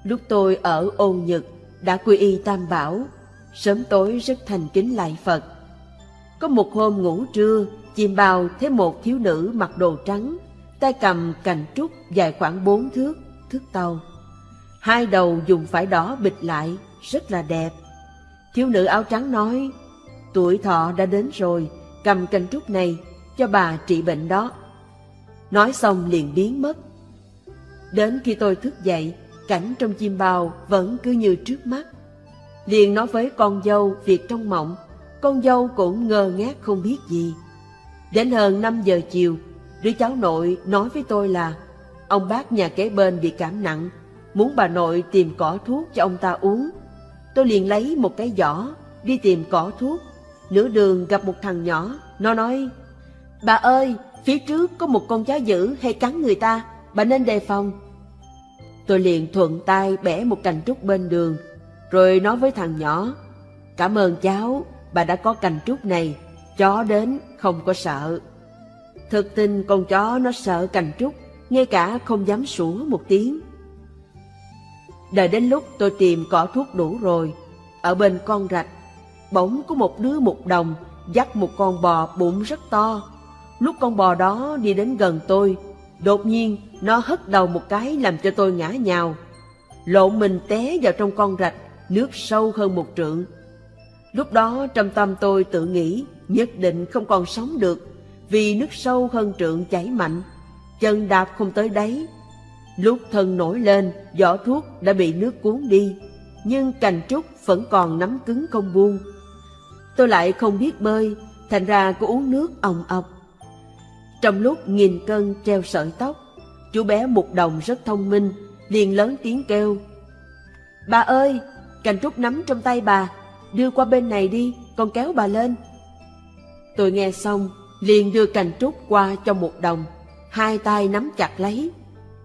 lúc tôi ở ôn Nhật đã quy y Tam Bảo, sớm tối rất thành kính lại Phật. Có một hôm ngủ trưa, chim bao thấy một thiếu nữ mặc đồ trắng, tay cầm cành trúc dài khoảng bốn thước, thước tàu. Hai đầu dùng phải đỏ bịt lại, rất là đẹp. Thiếu nữ áo trắng nói, tuổi thọ đã đến rồi, cầm cành trúc này cho bà trị bệnh đó. Nói xong liền biến mất. Đến khi tôi thức dậy, cảnh trong chim bao vẫn cứ như trước mắt. liền nói với con dâu việc trong mộng. Con dâu cũng ngơ ngác không biết gì. Đến hơn 5 giờ chiều, đứa cháu nội nói với tôi là ông bác nhà kế bên bị cảm nặng, muốn bà nội tìm cỏ thuốc cho ông ta uống. Tôi liền lấy một cái giỏ, đi tìm cỏ thuốc. Nửa đường gặp một thằng nhỏ, nó nói, Bà ơi, phía trước có một con chó dữ hay cắn người ta, bà nên đề phòng. Tôi liền thuận tay bẻ một cành trúc bên đường, rồi nói với thằng nhỏ, Cảm ơn cháu, bà đã có cành trúc này, chó đến không có sợ. Thực tình con chó nó sợ cành trúc, ngay cả không dám sủa một tiếng. Đợi đến lúc tôi tìm cỏ thuốc đủ rồi, ở bên con rạch, bỗng có một đứa mục đồng dắt một con bò bụng rất to. Lúc con bò đó đi đến gần tôi, đột nhiên nó hất đầu một cái làm cho tôi ngã nhào. Lộn mình té vào trong con rạch, nước sâu hơn một trượng. Lúc đó trong tâm tôi tự nghĩ nhất định không còn sống được, vì nước sâu hơn trượng chảy mạnh, chân đạp không tới đáy. Lúc thân nổi lên, vỏ thuốc đã bị nước cuốn đi, nhưng cành trúc vẫn còn nắm cứng không buông. Tôi lại không biết bơi, thành ra cứ uống nước ồng ọc. Trong lúc nghìn cân treo sợi tóc, chú bé mục đồng rất thông minh, liền lớn tiếng kêu. Bà ơi, cành trúc nắm trong tay bà, đưa qua bên này đi, con kéo bà lên. Tôi nghe xong, liền đưa cành trúc qua cho một đồng, hai tay nắm chặt lấy.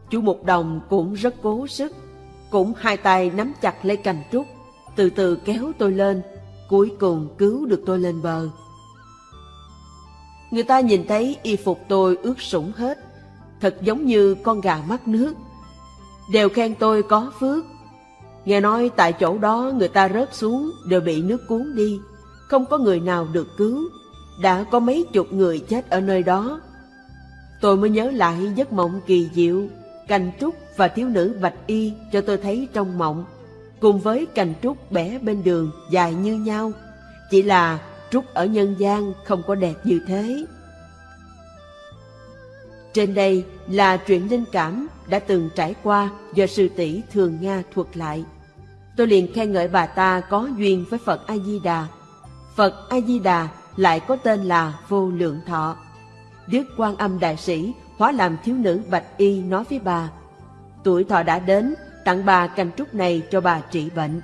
Chú một đồng cũng rất cố sức, cũng hai tay nắm chặt lấy cành trúc, từ từ kéo tôi lên, cuối cùng cứu được tôi lên bờ. Người ta nhìn thấy y phục tôi ướt sũng hết, thật giống như con gà mắc nước. Đều khen tôi có phước. Nghe nói tại chỗ đó người ta rớt xuống đều bị nước cuốn đi, không có người nào được cứu. Đã có mấy chục người chết ở nơi đó. Tôi mới nhớ lại giấc mộng kỳ diệu, cành trúc và thiếu nữ bạch y cho tôi thấy trong mộng, cùng với cành trúc bẻ bên đường dài như nhau. Chỉ là trúc ở nhân gian không có đẹp như thế. Trên đây là chuyện linh cảm đã từng trải qua do sư tỷ Thường Nga thuật lại. Tôi liền khen ngợi bà ta có duyên với Phật A-di-đà. Phật A-di-đà lại có tên là Vô Lượng Thọ. Đức Quan Âm Đại Sĩ hóa làm thiếu nữ Bạch Y nói với bà, tuổi thọ đã đến, tặng bà cành trúc này cho bà trị bệnh.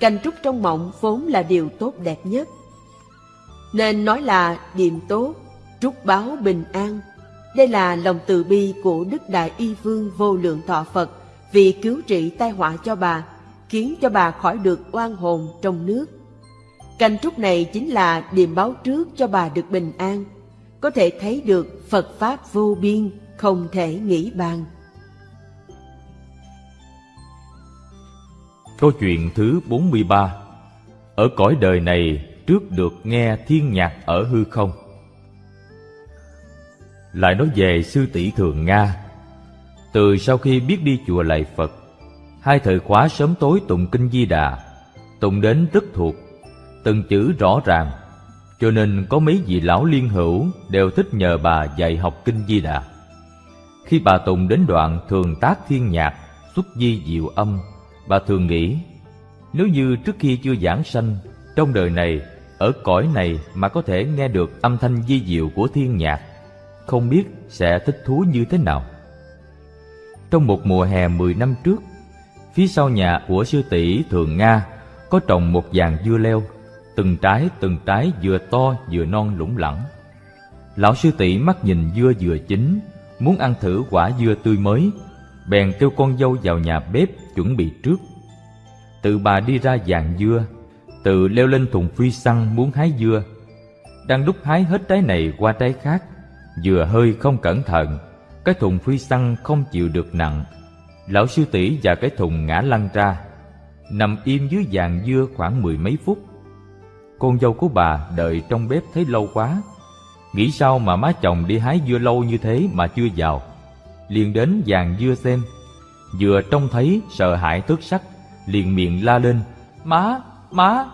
Cành trúc trong mộng vốn là điều tốt đẹp nhất. Nên nói là điềm tốt, trúc báo bình an. Đây là lòng từ bi của Đức Đại Y Vương vô lượng thọ Phật vì cứu trị tai họa cho bà, khiến cho bà khỏi được oan hồn trong nước. Cành trúc này chính là điềm báo trước cho bà được bình an, có thể thấy được Phật Pháp vô biên, không thể nghĩ bàn. Câu chuyện thứ 43 Ở cõi đời này trước được nghe thiên nhạc ở hư không Lại nói về sư tỷ Thường Nga Từ sau khi biết đi chùa lạy Phật Hai thời khóa sớm tối tụng kinh Di Đà Tụng đến rất thuộc Từng chữ rõ ràng. Cho nên có mấy vị lão liên hữu Đều thích nhờ bà dạy học kinh Di Đà. Khi bà tụng đến đoạn thường tác thiên nhạc Xuất di diệu âm Bà thường nghĩ Nếu như trước khi chưa giảng sanh Trong đời này, ở cõi này mà có thể nghe được âm thanh di diệu của thiên nhạc Không biết sẽ thích thú như thế nào? Trong một mùa hè 10 năm trước Phía sau nhà của sư tỷ Thường Nga Có trồng một dàn dưa leo Từng trái từng trái vừa to vừa non lủng lẳng Lão sư tỷ mắt nhìn dưa vừa chín Muốn ăn thử quả dưa tươi mới bèn kêu con dâu vào nhà bếp chuẩn bị trước. Tự bà đi ra dàn dưa, tự leo lên thùng phi xăng muốn hái dưa. Đang đúc hái hết trái này qua trái khác, vừa hơi không cẩn thận, cái thùng phi xăng không chịu được nặng. Lão sư tỷ và cái thùng ngã lăn ra, nằm im dưới dàn dưa khoảng mười mấy phút. Con dâu của bà đợi trong bếp thấy lâu quá, nghĩ sao mà má chồng đi hái dưa lâu như thế mà chưa vào? Liền đến dàn dưa xem. Vừa trông thấy sợ hãi tức sắc liền miệng la lên má má!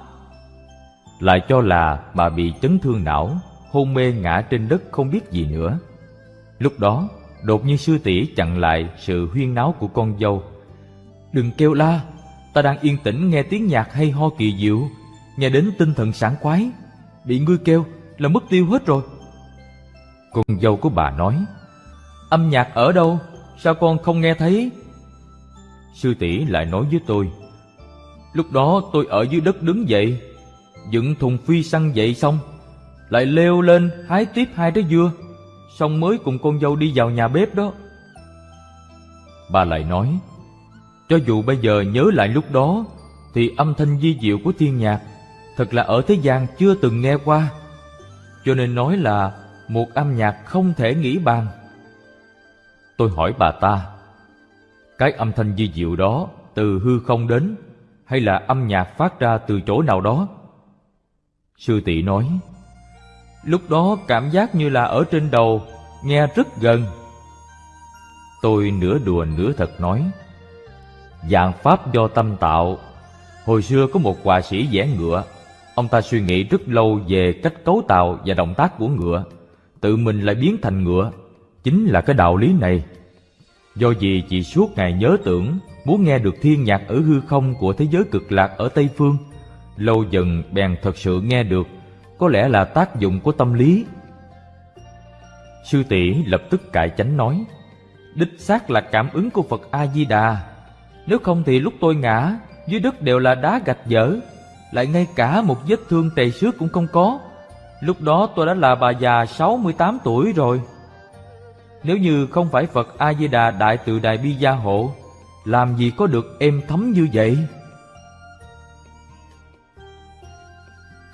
Lại cho là bà bị chấn thương não hôn mê ngã trên đất không biết gì nữa. Lúc đó đột nhiên sư tỷ chặn lại sự huyên náo của con dâu. Đừng kêu la, Ta đang yên tĩnh nghe tiếng nhạc hay ho kỳ diệu, Nghe đến tinh thần sảng khoái. Bị ngươi kêu là mất tiêu hết rồi. Con dâu của bà nói, Âm nhạc ở đâu? Sao con không nghe thấy? Sư tỷ lại nói với tôi, Lúc đó tôi ở dưới đất đứng dậy, Dựng thùng phi săn dậy xong, Lại leo lên hái tiếp hai trái dưa. Xong mới cùng con dâu đi vào nhà bếp đó. Bà lại nói, Cho dù bây giờ nhớ lại lúc đó, Thì âm thanh di diệu của thiên nhạc Thật là ở thế gian chưa từng nghe qua. Cho nên nói là Một âm nhạc không thể nghĩ bàn. Tôi hỏi bà ta, Cái âm thanh di diệu đó Từ hư không đến Hay là âm nhạc phát ra từ chỗ nào đó? Sư tỷ nói Lúc đó cảm giác như là ở trên đầu, Nghe rất gần. Tôi nửa đùa nửa thật nói, Dạng pháp do tâm tạo. Hồi xưa có một họa sĩ vẽ ngựa. Ông ta suy nghĩ rất lâu về cách cấu tạo và động tác của ngựa. Tự mình lại biến thành ngựa. Chính là cái đạo lý này. Do vì chị suốt ngày nhớ tưởng, Muốn nghe được thiên nhạc ở hư không của thế giới cực lạc ở Tây Phương, Lâu dần bèn thật sự nghe được. Có lẽ là tác dụng của tâm lý. Sư tỷ lập tức cải chánh nói, Đích xác là cảm ứng của Phật A-di-đà. Nếu không thì lúc tôi ngã, Dưới đất đều là đá gạch dở. Lại ngay cả một vết thương tề xước cũng không có. Lúc đó tôi đã là bà già 68 tuổi rồi. Nếu như không phải Phật A-di-đà Đại từ Đại Bi Gia hộ, Làm gì có được êm thấm như vậy?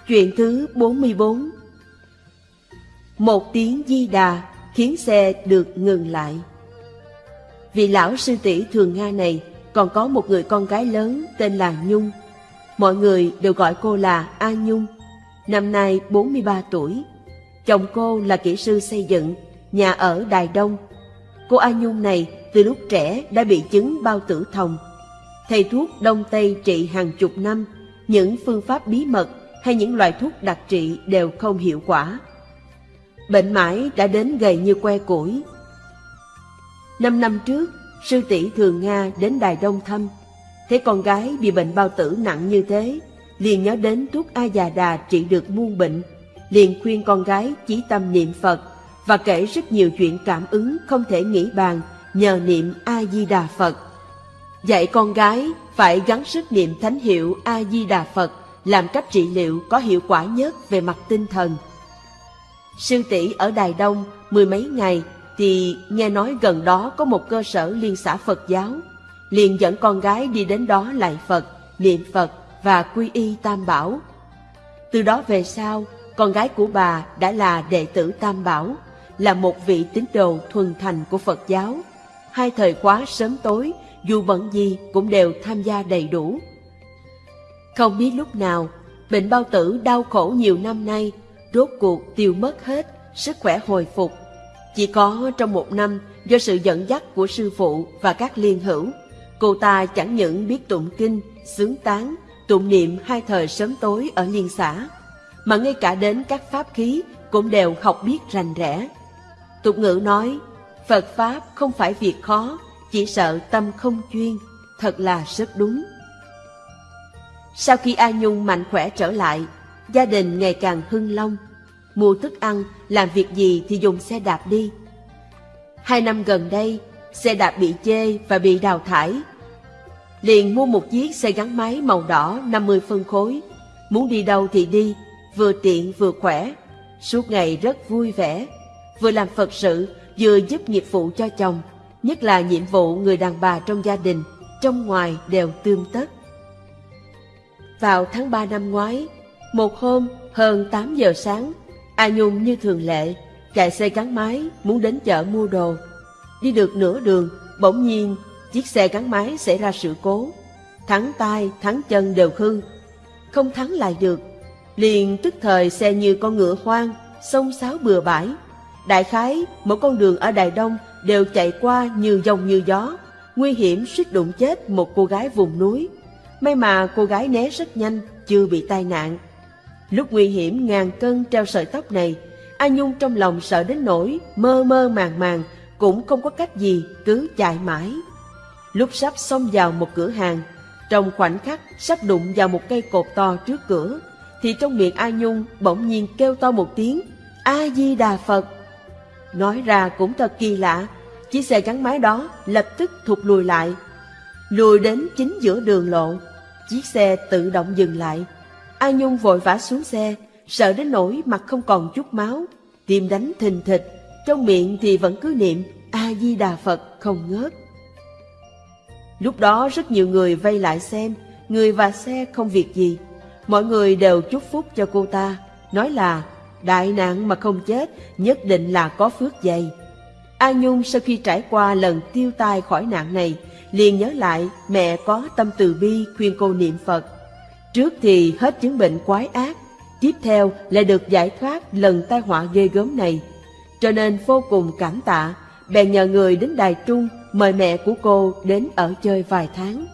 Chuyện thứ 44 Một tiếng di đà khiến xe được ngừng lại. Vị lão sư tỷ thường Nga này còn có một người con gái lớn tên là Nhung. Mọi người đều gọi cô là A Nhung. Năm nay 43 tuổi. Chồng cô là kỹ sư xây dựng, nhà ở Đài Đông. Cô A Nhung này từ lúc trẻ đã bị chứng bao tử thông. Thầy thuốc Đông Tây trị hàng chục năm, những phương pháp bí mật hay những loại thuốc đặc trị đều không hiệu quả. Bệnh mãi đã đến gầy như que củi. Năm năm trước, sư tỷ Thường Nga đến Đài Đông thăm. Thấy con gái bị bệnh bao tử nặng như thế, liền nhớ đến thuốc A già đà trị được muôn bệnh. Liền khuyên con gái chí tâm niệm Phật và kể rất nhiều chuyện cảm ứng không thể nghĩ bàn nhờ niệm A-di-đà Phật. Dạy con gái phải gắng sức niệm thánh hiệu A-di-đà Phật làm cách trị liệu có hiệu quả nhất về mặt tinh thần. Sư tỷ ở Đài Đông mười mấy ngày thì nghe nói gần đó có một cơ sở liên xã Phật giáo, liền dẫn con gái đi đến đó lại Phật, niệm Phật và quy y Tam Bảo. Từ đó về sau, con gái của bà đã là đệ tử Tam Bảo, là một vị tín đồ thuần thành của Phật giáo. Hai thời khóa sớm tối, dù bận gì cũng đều tham gia đầy đủ. Không biết lúc nào, bệnh bao tử đau khổ nhiều năm nay, rốt cuộc tiêu mất hết, sức khỏe hồi phục. Chỉ có trong một năm, do sự dẫn dắt của sư phụ và các liên hữu, cô ta chẳng những biết tụng kinh, sướng tán, tụng niệm hai thời sớm tối ở liên xã, mà ngay cả đến các pháp khí cũng đều học biết rành rẽ. Tục ngữ nói, Phật Pháp không phải việc khó, chỉ sợ tâm không chuyên, thật là rất đúng. Sau khi A Nhung mạnh khỏe trở lại, gia đình ngày càng hưng long. Mua thức ăn, làm việc gì thì dùng xe đạp đi. Hai năm gần đây, xe đạp bị chê và bị đào thải. Liền mua một chiếc xe gắn máy màu đỏ 50 phân khối. Muốn đi đâu thì đi, vừa tiện vừa khỏe. Suốt ngày rất vui vẻ, vừa làm Phật sự, vừa giúp nghiệp vụ cho chồng. Nhất là nhiệm vụ người đàn bà trong gia đình, trong ngoài đều tươm tất. Vào tháng 3 năm ngoái, một hôm hơn 8 giờ sáng, A Nhung như thường lệ, chạy xe gắn máy muốn đến chợ mua đồ. Đi được nửa đường, bỗng nhiên chiếc xe gắn máy xảy ra sự cố. Thắng tay, thắng chân đều hư. Không thắng lại được, liền tức thời xe như con ngựa hoang, sông sáo bừa bãi. Đại khái, mỗi con đường ở Đài Đông đều chạy qua như dòng như gió, nguy hiểm suýt đụng chết một cô gái vùng núi. May mà cô gái né rất nhanh, chưa bị tai nạn. Lúc nguy hiểm ngàn cân treo sợi tóc này, A Nhung trong lòng sợ đến nỗi mơ mơ màng màng, cũng không có cách gì, cứ chạy mãi. Lúc sắp xông vào một cửa hàng, Trong khoảnh khắc sắp đụng vào một cây cột to trước cửa, thì trong miệng A Nhung bỗng nhiên kêu to một tiếng A-di-đà Phật. Nói ra cũng thật kỳ lạ, chiếc xe gắn máy đó lập tức thụt lùi lại. Lùi đến chính giữa đường lộ, chiếc xe tự động dừng lại. A Nhung vội vã xuống xe, sợ đến nỗi mặt không còn chút máu, tim đánh thình thịch, trong miệng thì vẫn cứ niệm A-di-đà Phật không ngớt. Lúc đó rất nhiều người vây lại xem, người và xe không việc gì. Mọi người đều chúc phúc cho cô ta, nói là đại nạn mà không chết nhất định là có phước dày. A Nhung sau khi trải qua lần tiêu tai khỏi nạn này, liền nhớ lại mẹ có tâm từ bi khuyên cô niệm Phật. Trước thì hết chứng bệnh quái ác, tiếp theo lại được giải thoát lần tai họa ghê gớm này. Cho nên vô cùng cảm tạ, bèn nhờ người đến Đài Trung mời mẹ của cô đến ở chơi vài tháng.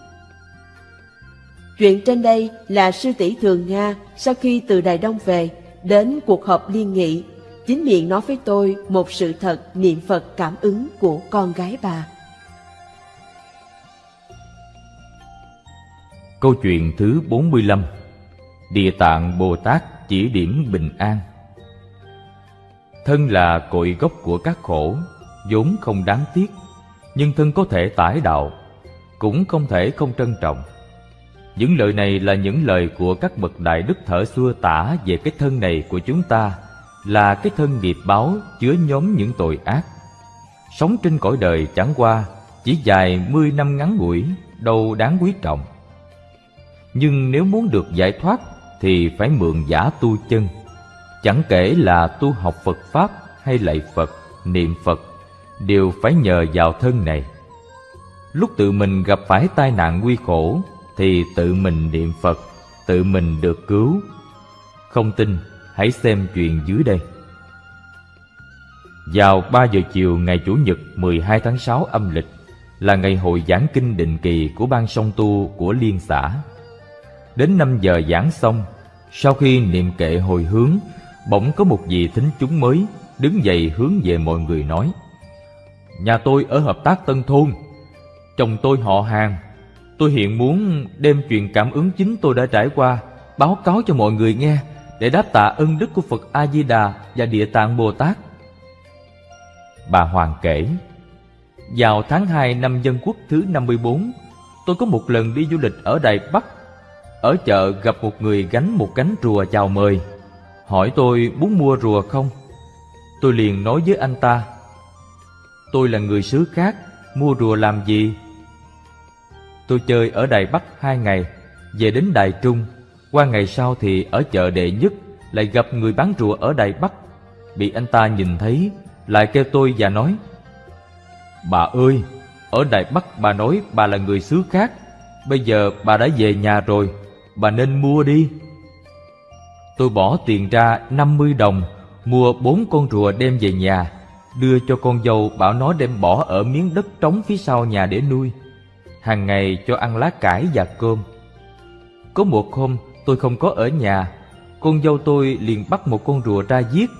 Chuyện trên đây là sư tỷ Thường Nga sau khi từ Đài Đông về, đến cuộc họp liên nghị, chính miệng nói với tôi một sự thật niệm Phật cảm ứng của con gái bà. Câu chuyện thứ 45 Địa tạng Bồ Tát chỉ điểm bình an Thân là cội gốc của các khổ, vốn không đáng tiếc, nhưng thân có thể tải đạo, cũng không thể không trân trọng. Những lời này là những lời của các bậc đại đức thở xưa tả về cái thân này của chúng ta là cái thân nghiệp báo chứa nhóm những tội ác. Sống trên cõi đời chẳng qua chỉ dài mươi năm ngắn ngủi, đâu đáng quý trọng. Nhưng nếu muốn được giải thoát thì phải mượn giả tu chân. Chẳng kể là tu học Phật Pháp hay lạy Phật, niệm Phật, đều phải nhờ vào thân này. Lúc tự mình gặp phải tai nạn nguy khổ thì tự mình niệm Phật, tự mình được cứu. Không tin, hãy xem chuyện dưới đây. Vào 3 giờ chiều ngày Chủ nhật 12 tháng 6 âm lịch là ngày hội giảng kinh định kỳ của ban song tu của liên xã. Đến 5 giờ giảng xong, sau khi niệm kệ hồi hướng, bỗng có một vị thính chúng mới đứng dậy hướng về mọi người nói: "Nhà tôi ở hợp tác Tân thôn, chồng tôi họ hàng, tôi hiện muốn đem chuyện cảm ứng chính tôi đã trải qua báo cáo cho mọi người nghe để đáp tạ ân đức của Phật A Di Đà và Địa Tạng Bồ Tát." Bà Hoàng kể: Vào tháng 2 năm Dân Quốc thứ 54, tôi có một lần đi du lịch ở Đài Bắc ở chợ gặp một người gánh một cánh rùa chào mời. Hỏi tôi muốn mua rùa không? Tôi liền nói với anh ta, Tôi là người xứ khác, Mua rùa làm gì? Tôi chơi ở Đài Bắc hai ngày, Về đến Đài Trung. Qua ngày sau thì ở chợ đệ nhất, Lại gặp người bán rùa ở Đài Bắc. Bị anh ta nhìn thấy, Lại kêu tôi và nói, Bà ơi, Ở Đài Bắc bà nói bà là người xứ khác. Bây giờ bà đã về nhà rồi bà nên mua đi. Tôi bỏ tiền ra 50 đồng, mua bốn con rùa đem về nhà, đưa cho con dâu bảo nó đem bỏ ở miếng đất trống phía sau nhà để nuôi. Hàng ngày cho ăn lá cải và cơm. Có một hôm tôi không có ở nhà, con dâu tôi liền bắt một con rùa ra giết.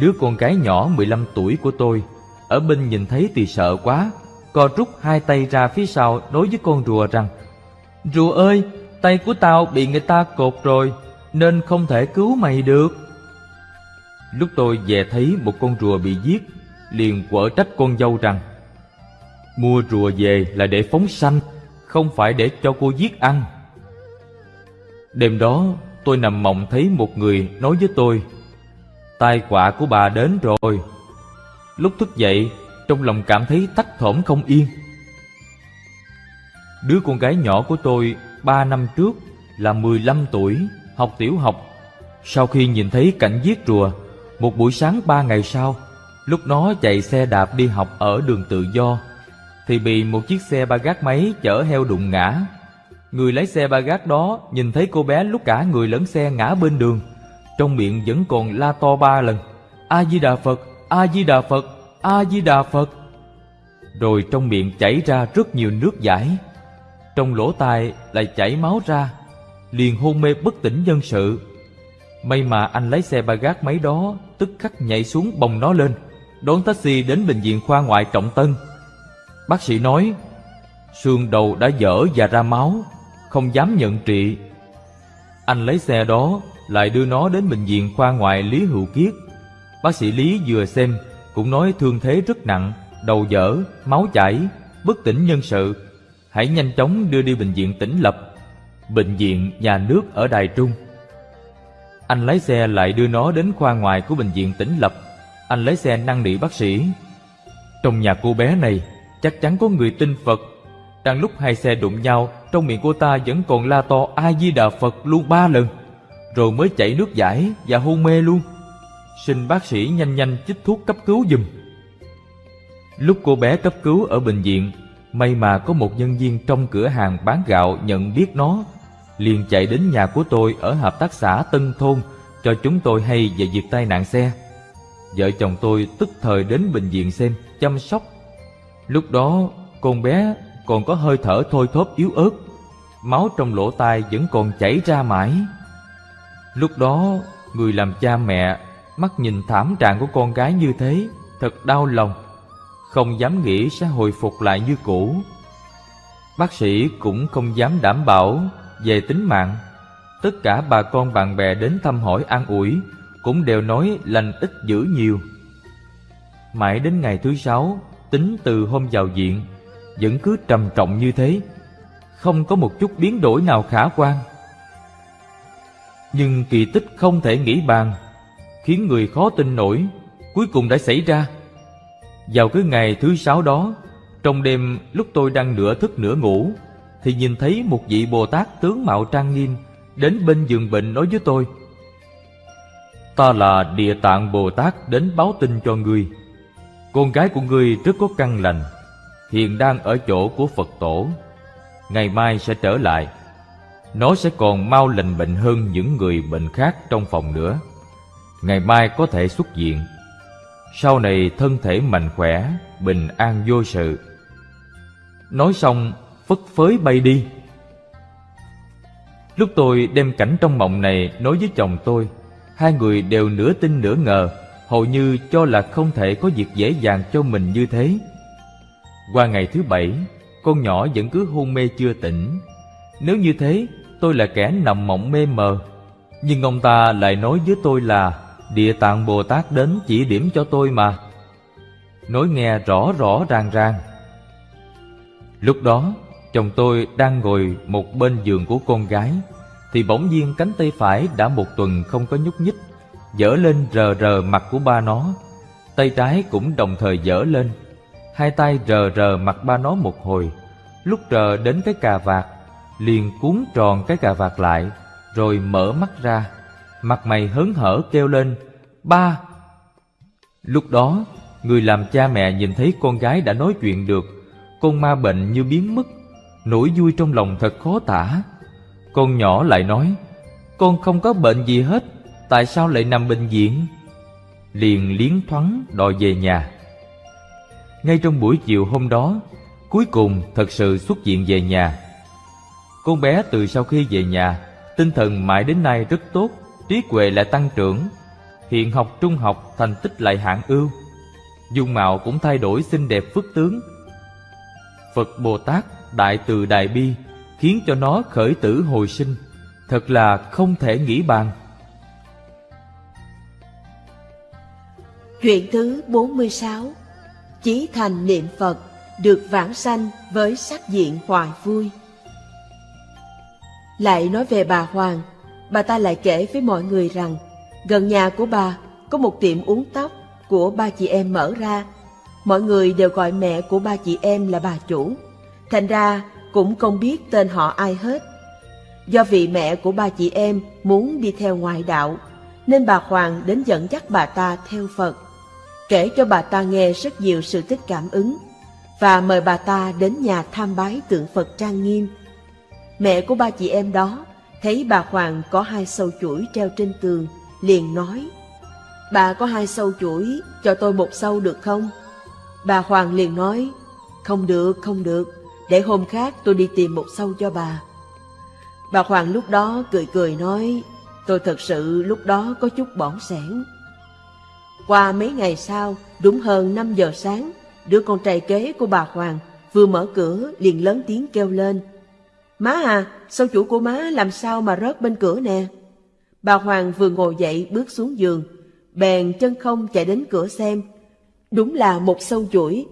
Đứa con gái nhỏ 15 tuổi của tôi, ở bên nhìn thấy thì sợ quá, co rút hai tay ra phía sau đối với con rùa rằng Rùa ơi, Tay của tao bị người ta cột rồi, Nên không thể cứu mày được. Lúc tôi về thấy một con rùa bị giết, Liền quở trách con dâu rằng, Mua rùa về là để phóng sanh, Không phải để cho cô giết ăn. Đêm đó, tôi nằm mộng thấy một người nói với tôi, Tai họa của bà đến rồi. Lúc thức dậy, Trong lòng cảm thấy tắc thỏm không yên. Đứa con gái nhỏ của tôi ba năm trước là 15 tuổi, học tiểu học. Sau khi nhìn thấy cảnh giết rùa, một buổi sáng ba ngày sau, lúc nó chạy xe đạp đi học ở đường tự do, thì bị một chiếc xe ba gác máy chở heo đụng ngã. Người lái xe ba gác đó nhìn thấy cô bé lúc cả người lẫn xe ngã bên đường, trong miệng vẫn còn la to ba lần, A-di-đà Phật, A-di-đà Phật, A-di-đà Phật. Rồi trong miệng chảy ra rất nhiều nước giải trong lỗ tai lại chảy máu ra liền hôn mê bất tỉnh nhân sự may mà anh lái xe ba gác máy đó tức khắc nhảy xuống bồng nó lên đón taxi đến bệnh viện khoa ngoại trọng tân bác sĩ nói xương đầu đã dở và ra máu không dám nhận trị. Anh lấy xe đó, lại đưa nó đến bệnh viện khoa ngoại Lý Hữu Kiết. Bác sĩ Lý vừa xem, cũng nói thương thế rất nặng, đầu dở, máu chảy, bất tỉnh nhân sự. Hãy nhanh chóng đưa đi bệnh viện tỉnh lập, bệnh viện nhà nước ở Đài Trung. Anh lái xe lại đưa nó đến khoa ngoài của bệnh viện tỉnh lập. Anh lấy xe năn nỉ bác sĩ. Trong nhà cô bé này, chắc chắn có người tin Phật. Đang lúc hai xe đụng nhau, trong miệng cô ta vẫn còn la to A-di-đà Phật luôn ba lần. Rồi mới chảy nước giải và hôn mê luôn. Xin bác sĩ nhanh nhanh chích thuốc cấp cứu giùm. Lúc cô bé cấp cứu ở bệnh viện, may mà có một nhân viên trong cửa hàng bán gạo nhận biết nó, liền chạy đến nhà của tôi ở hợp tác xã Tân Thôn cho chúng tôi hay về việc tai nạn xe. Vợ chồng tôi tức thời đến bệnh viện xem, chăm sóc. Lúc đó con bé còn có hơi thở thôi thóp yếu ớt, máu trong lỗ tai vẫn còn chảy ra mãi. Lúc đó, người làm cha mẹ mắt nhìn thảm trạng của con gái như thế, thật đau lòng, không dám nghĩ sẽ hồi phục lại như cũ. Bác sĩ cũng không dám đảm bảo về tính mạng. Tất cả bà con bạn bè đến thăm hỏi an ủi cũng đều nói lành ít dữ nhiều. Mãi đến ngày thứ sáu, tính từ hôm vào viện, vẫn cứ trầm trọng như thế, không có một chút biến đổi nào khả quan. Nhưng kỳ tích không thể nghĩ bàn, khiến người khó tin nổi, cuối cùng đã xảy ra. Vào cái ngày thứ sáu đó, trong đêm lúc tôi đang nửa thức nửa ngủ, thì nhìn thấy một vị Bồ Tát tướng mạo trang nghiêm đến bên giường bệnh nói với tôi Ta là Địa Tạng Bồ Tát đến báo tin cho ngươi. Con gái của ngươi rất có căn lành Hiện đang ở chỗ của Phật Tổ. Ngày mai sẽ trở lại. Nó sẽ còn mau lành bệnh hơn những người bệnh khác trong phòng nữa. Ngày mai có thể xuất viện. Sau này thân thể mạnh khỏe, bình an vô sự. Nói xong phất phới bay đi. Lúc tôi đem cảnh trong mộng này nói với chồng tôi Hai người đều nửa tin nửa ngờ Hầu như cho là không thể có việc dễ dàng cho mình như thế. Qua ngày thứ bảy Con nhỏ vẫn cứ hôn mê chưa tỉnh. Nếu như thế tôi là kẻ nằm mộng mê mờ. Nhưng ông ta lại nói với tôi là Địa tạng Bồ Tát đến chỉ điểm cho tôi mà. Nói nghe rõ rõ ràng ràng. Lúc đó, Chồng tôi đang ngồi một bên giường của con gái, Thì bỗng nhiên cánh tay phải đã một tuần không có nhúc nhích, Dở lên rờ rờ mặt của ba nó. Tay trái cũng đồng thời dở lên, Hai tay rờ rờ mặt ba nó một hồi. Lúc rờ đến cái cà vạt, Liền cuốn tròn cái cà vạt lại, Rồi mở mắt ra. Mặt mày hớn hở kêu lên, Ba! Lúc đó, Người làm cha mẹ nhìn thấy con gái đã nói chuyện được, Con ma bệnh như biến mất, Nỗi vui trong lòng thật khó tả. Con nhỏ lại nói, Con không có bệnh gì hết, Tại sao lại nằm bệnh viện? Liền liến thoáng đòi về nhà. Ngay trong buổi chiều hôm đó, Cuối cùng thật sự xuất viện về nhà. Con bé từ sau khi về nhà, Tinh thần mãi đến nay rất tốt. Trí huệ lại tăng trưởng, Hiện học trung học thành tích lại hạng ưu. Dung mạo cũng thay đổi xinh đẹp phước tướng. Phật Bồ Tát, đại từ đại bi, khiến cho nó khởi tử hồi sinh, thật là không thể nghĩ bàn. Chuyện thứ 46 Chí thành niệm Phật, được vãng sanh với sắc diện hoài vui. Lại nói về bà Hoàng Bà ta lại kể với mọi người rằng Gần nhà của bà có một tiệm uống tóc của ba chị em mở ra Mọi người đều gọi mẹ của ba chị em là bà chủ Thành ra cũng không biết tên họ ai hết. Do vị mẹ của ba chị em muốn đi theo ngoại đạo, nên bà Hoàng đến dẫn dắt bà ta theo Phật, kể cho bà ta nghe rất nhiều sự tích cảm ứng, và mời bà ta đến nhà tham bái tượng Phật trang nghiêm. Mẹ của ba chị em đó thấy bà Hoàng có hai sâu chuỗi treo trên tường, liền nói, Bà có hai sâu chuỗi, cho tôi một sâu được không? Bà Hoàng liền nói, không được, không được, để hôm khác tôi đi tìm một sâu cho bà. Bà Hoàng lúc đó cười cười nói, tôi thật sự lúc đó có chút bỏng sẻn. Qua mấy ngày sau, đúng hơn 5 giờ sáng, đứa con trai kế của bà Hoàng vừa mở cửa liền lớn tiếng kêu lên. Má à, sâu chuỗi của má làm sao mà rớt bên cửa nè. Bà Hoàng vừa ngồi dậy bước xuống giường, bèn chân không chạy đến cửa xem. Đúng là một sâu chuỗi.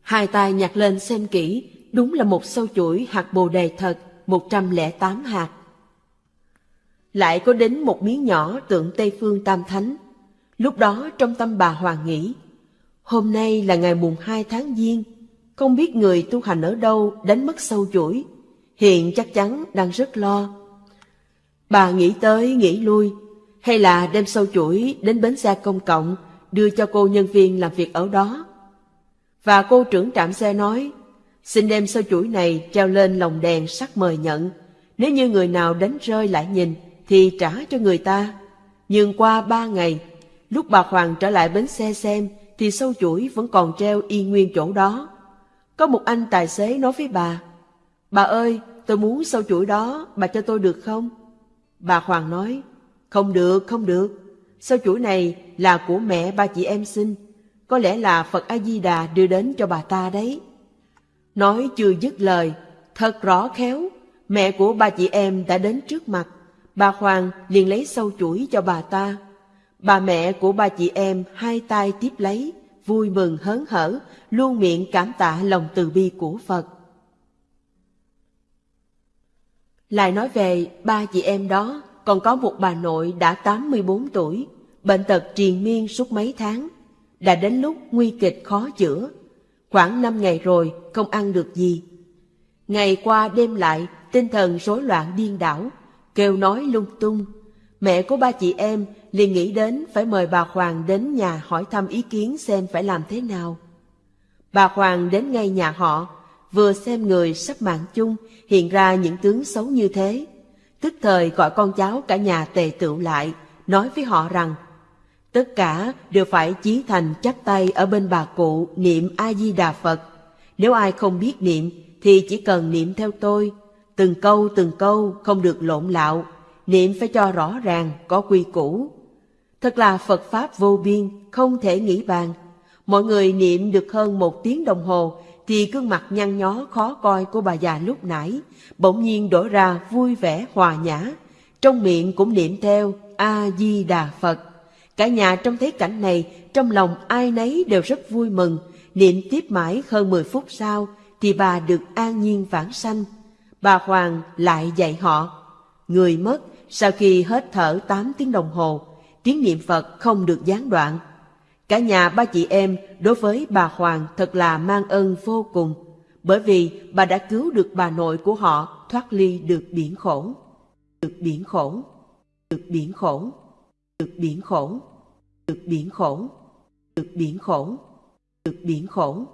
Hai tay nhặt lên xem kỹ, đúng là một sâu chuỗi hạt bồ đề thật, 108 hạt. Lại có đến một miếng nhỏ tượng Tây Phương Tam Thánh. Lúc đó trong tâm bà Hoàng nghĩ, hôm nay là ngày mùng 2 tháng Giêng, không biết người tu hành ở đâu đánh mất sâu chuỗi, hiện chắc chắn đang rất lo. Bà nghĩ tới nghĩ lui, hay là đem sâu chuỗi đến bến xe công cộng, đưa cho cô nhân viên làm việc ở đó. Và cô trưởng trạm xe nói, xin đem sâu chuỗi này treo lên lồng đèn sắc mời nhận. Nếu như người nào đánh rơi lại nhìn, thì trả cho người ta. Nhưng qua ba ngày, lúc bà Hoàng trở lại bến xe xem, thì sâu chuỗi vẫn còn treo y nguyên chỗ đó. Có một anh tài xế nói với bà, Bà ơi, tôi muốn sâu chuỗi đó, bà cho tôi được không? Bà Hoàng nói, không được, không được. Sâu chuỗi này là của mẹ ba chị em sinh. Có lẽ là Phật A-di-đà đưa đến cho bà ta đấy. Nói chưa dứt lời, thật rõ khéo, mẹ của ba chị em đã đến trước mặt. Bà Hoàng liền lấy sâu chuỗi cho bà ta. Bà mẹ của ba chị em hai tay tiếp lấy, vui mừng hớn hở, luôn miệng cảm tạ lòng từ bi của Phật. Lại nói về ba chị em đó, còn có một bà nội đã 84 tuổi, bệnh tật triền miên suốt mấy tháng, đã đến lúc nguy kịch khó chữa. Khoảng năm ngày rồi, không ăn được gì. Ngày qua đêm lại, tinh thần rối loạn điên đảo, kêu nói lung tung. Mẹ của ba chị em liền nghĩ đến phải mời bà Hoàng đến nhà hỏi thăm ý kiến xem phải làm thế nào. Bà Hoàng đến ngay nhà họ, vừa xem người sắp mạng chung hiện ra những tướng xấu như thế. Tức thời gọi con cháu cả nhà tề tựu lại, nói với họ rằng tất cả đều phải chí thành chắp tay ở bên bà cụ niệm A-di-đà Phật. Nếu ai không biết niệm thì chỉ cần niệm theo tôi, từng câu từng câu không được lộn lạo, niệm phải cho rõ ràng, có quy củ. Thật là Phật Pháp vô biên, không thể nghĩ bàn. Mọi người niệm được hơn một tiếng đồng hồ thì gương mặt nhăn nhó khó coi của bà già lúc nãy bỗng nhiên đổi ra vui vẻ hòa nhã, trong miệng cũng niệm theo A-di-đà Phật. Cả nhà trong thấy cảnh này, trong lòng ai nấy đều rất vui mừng, niệm tiếp mãi hơn 10 phút sau thì bà được an nhiên vãng sanh. Bà Hoàng lại dạy họ, người mất sau khi hết thở 8 tiếng đồng hồ, tiếng niệm Phật không được gián đoạn. Cả nhà ba chị em đối với bà Hoàng thật là mang ơn vô cùng, bởi vì bà đã cứu được bà nội của họ thoát ly được biển khổ. Được biển khổ, được biển khổ, được biển khổ, được biển khổ, được biển khổ, được biển khổ.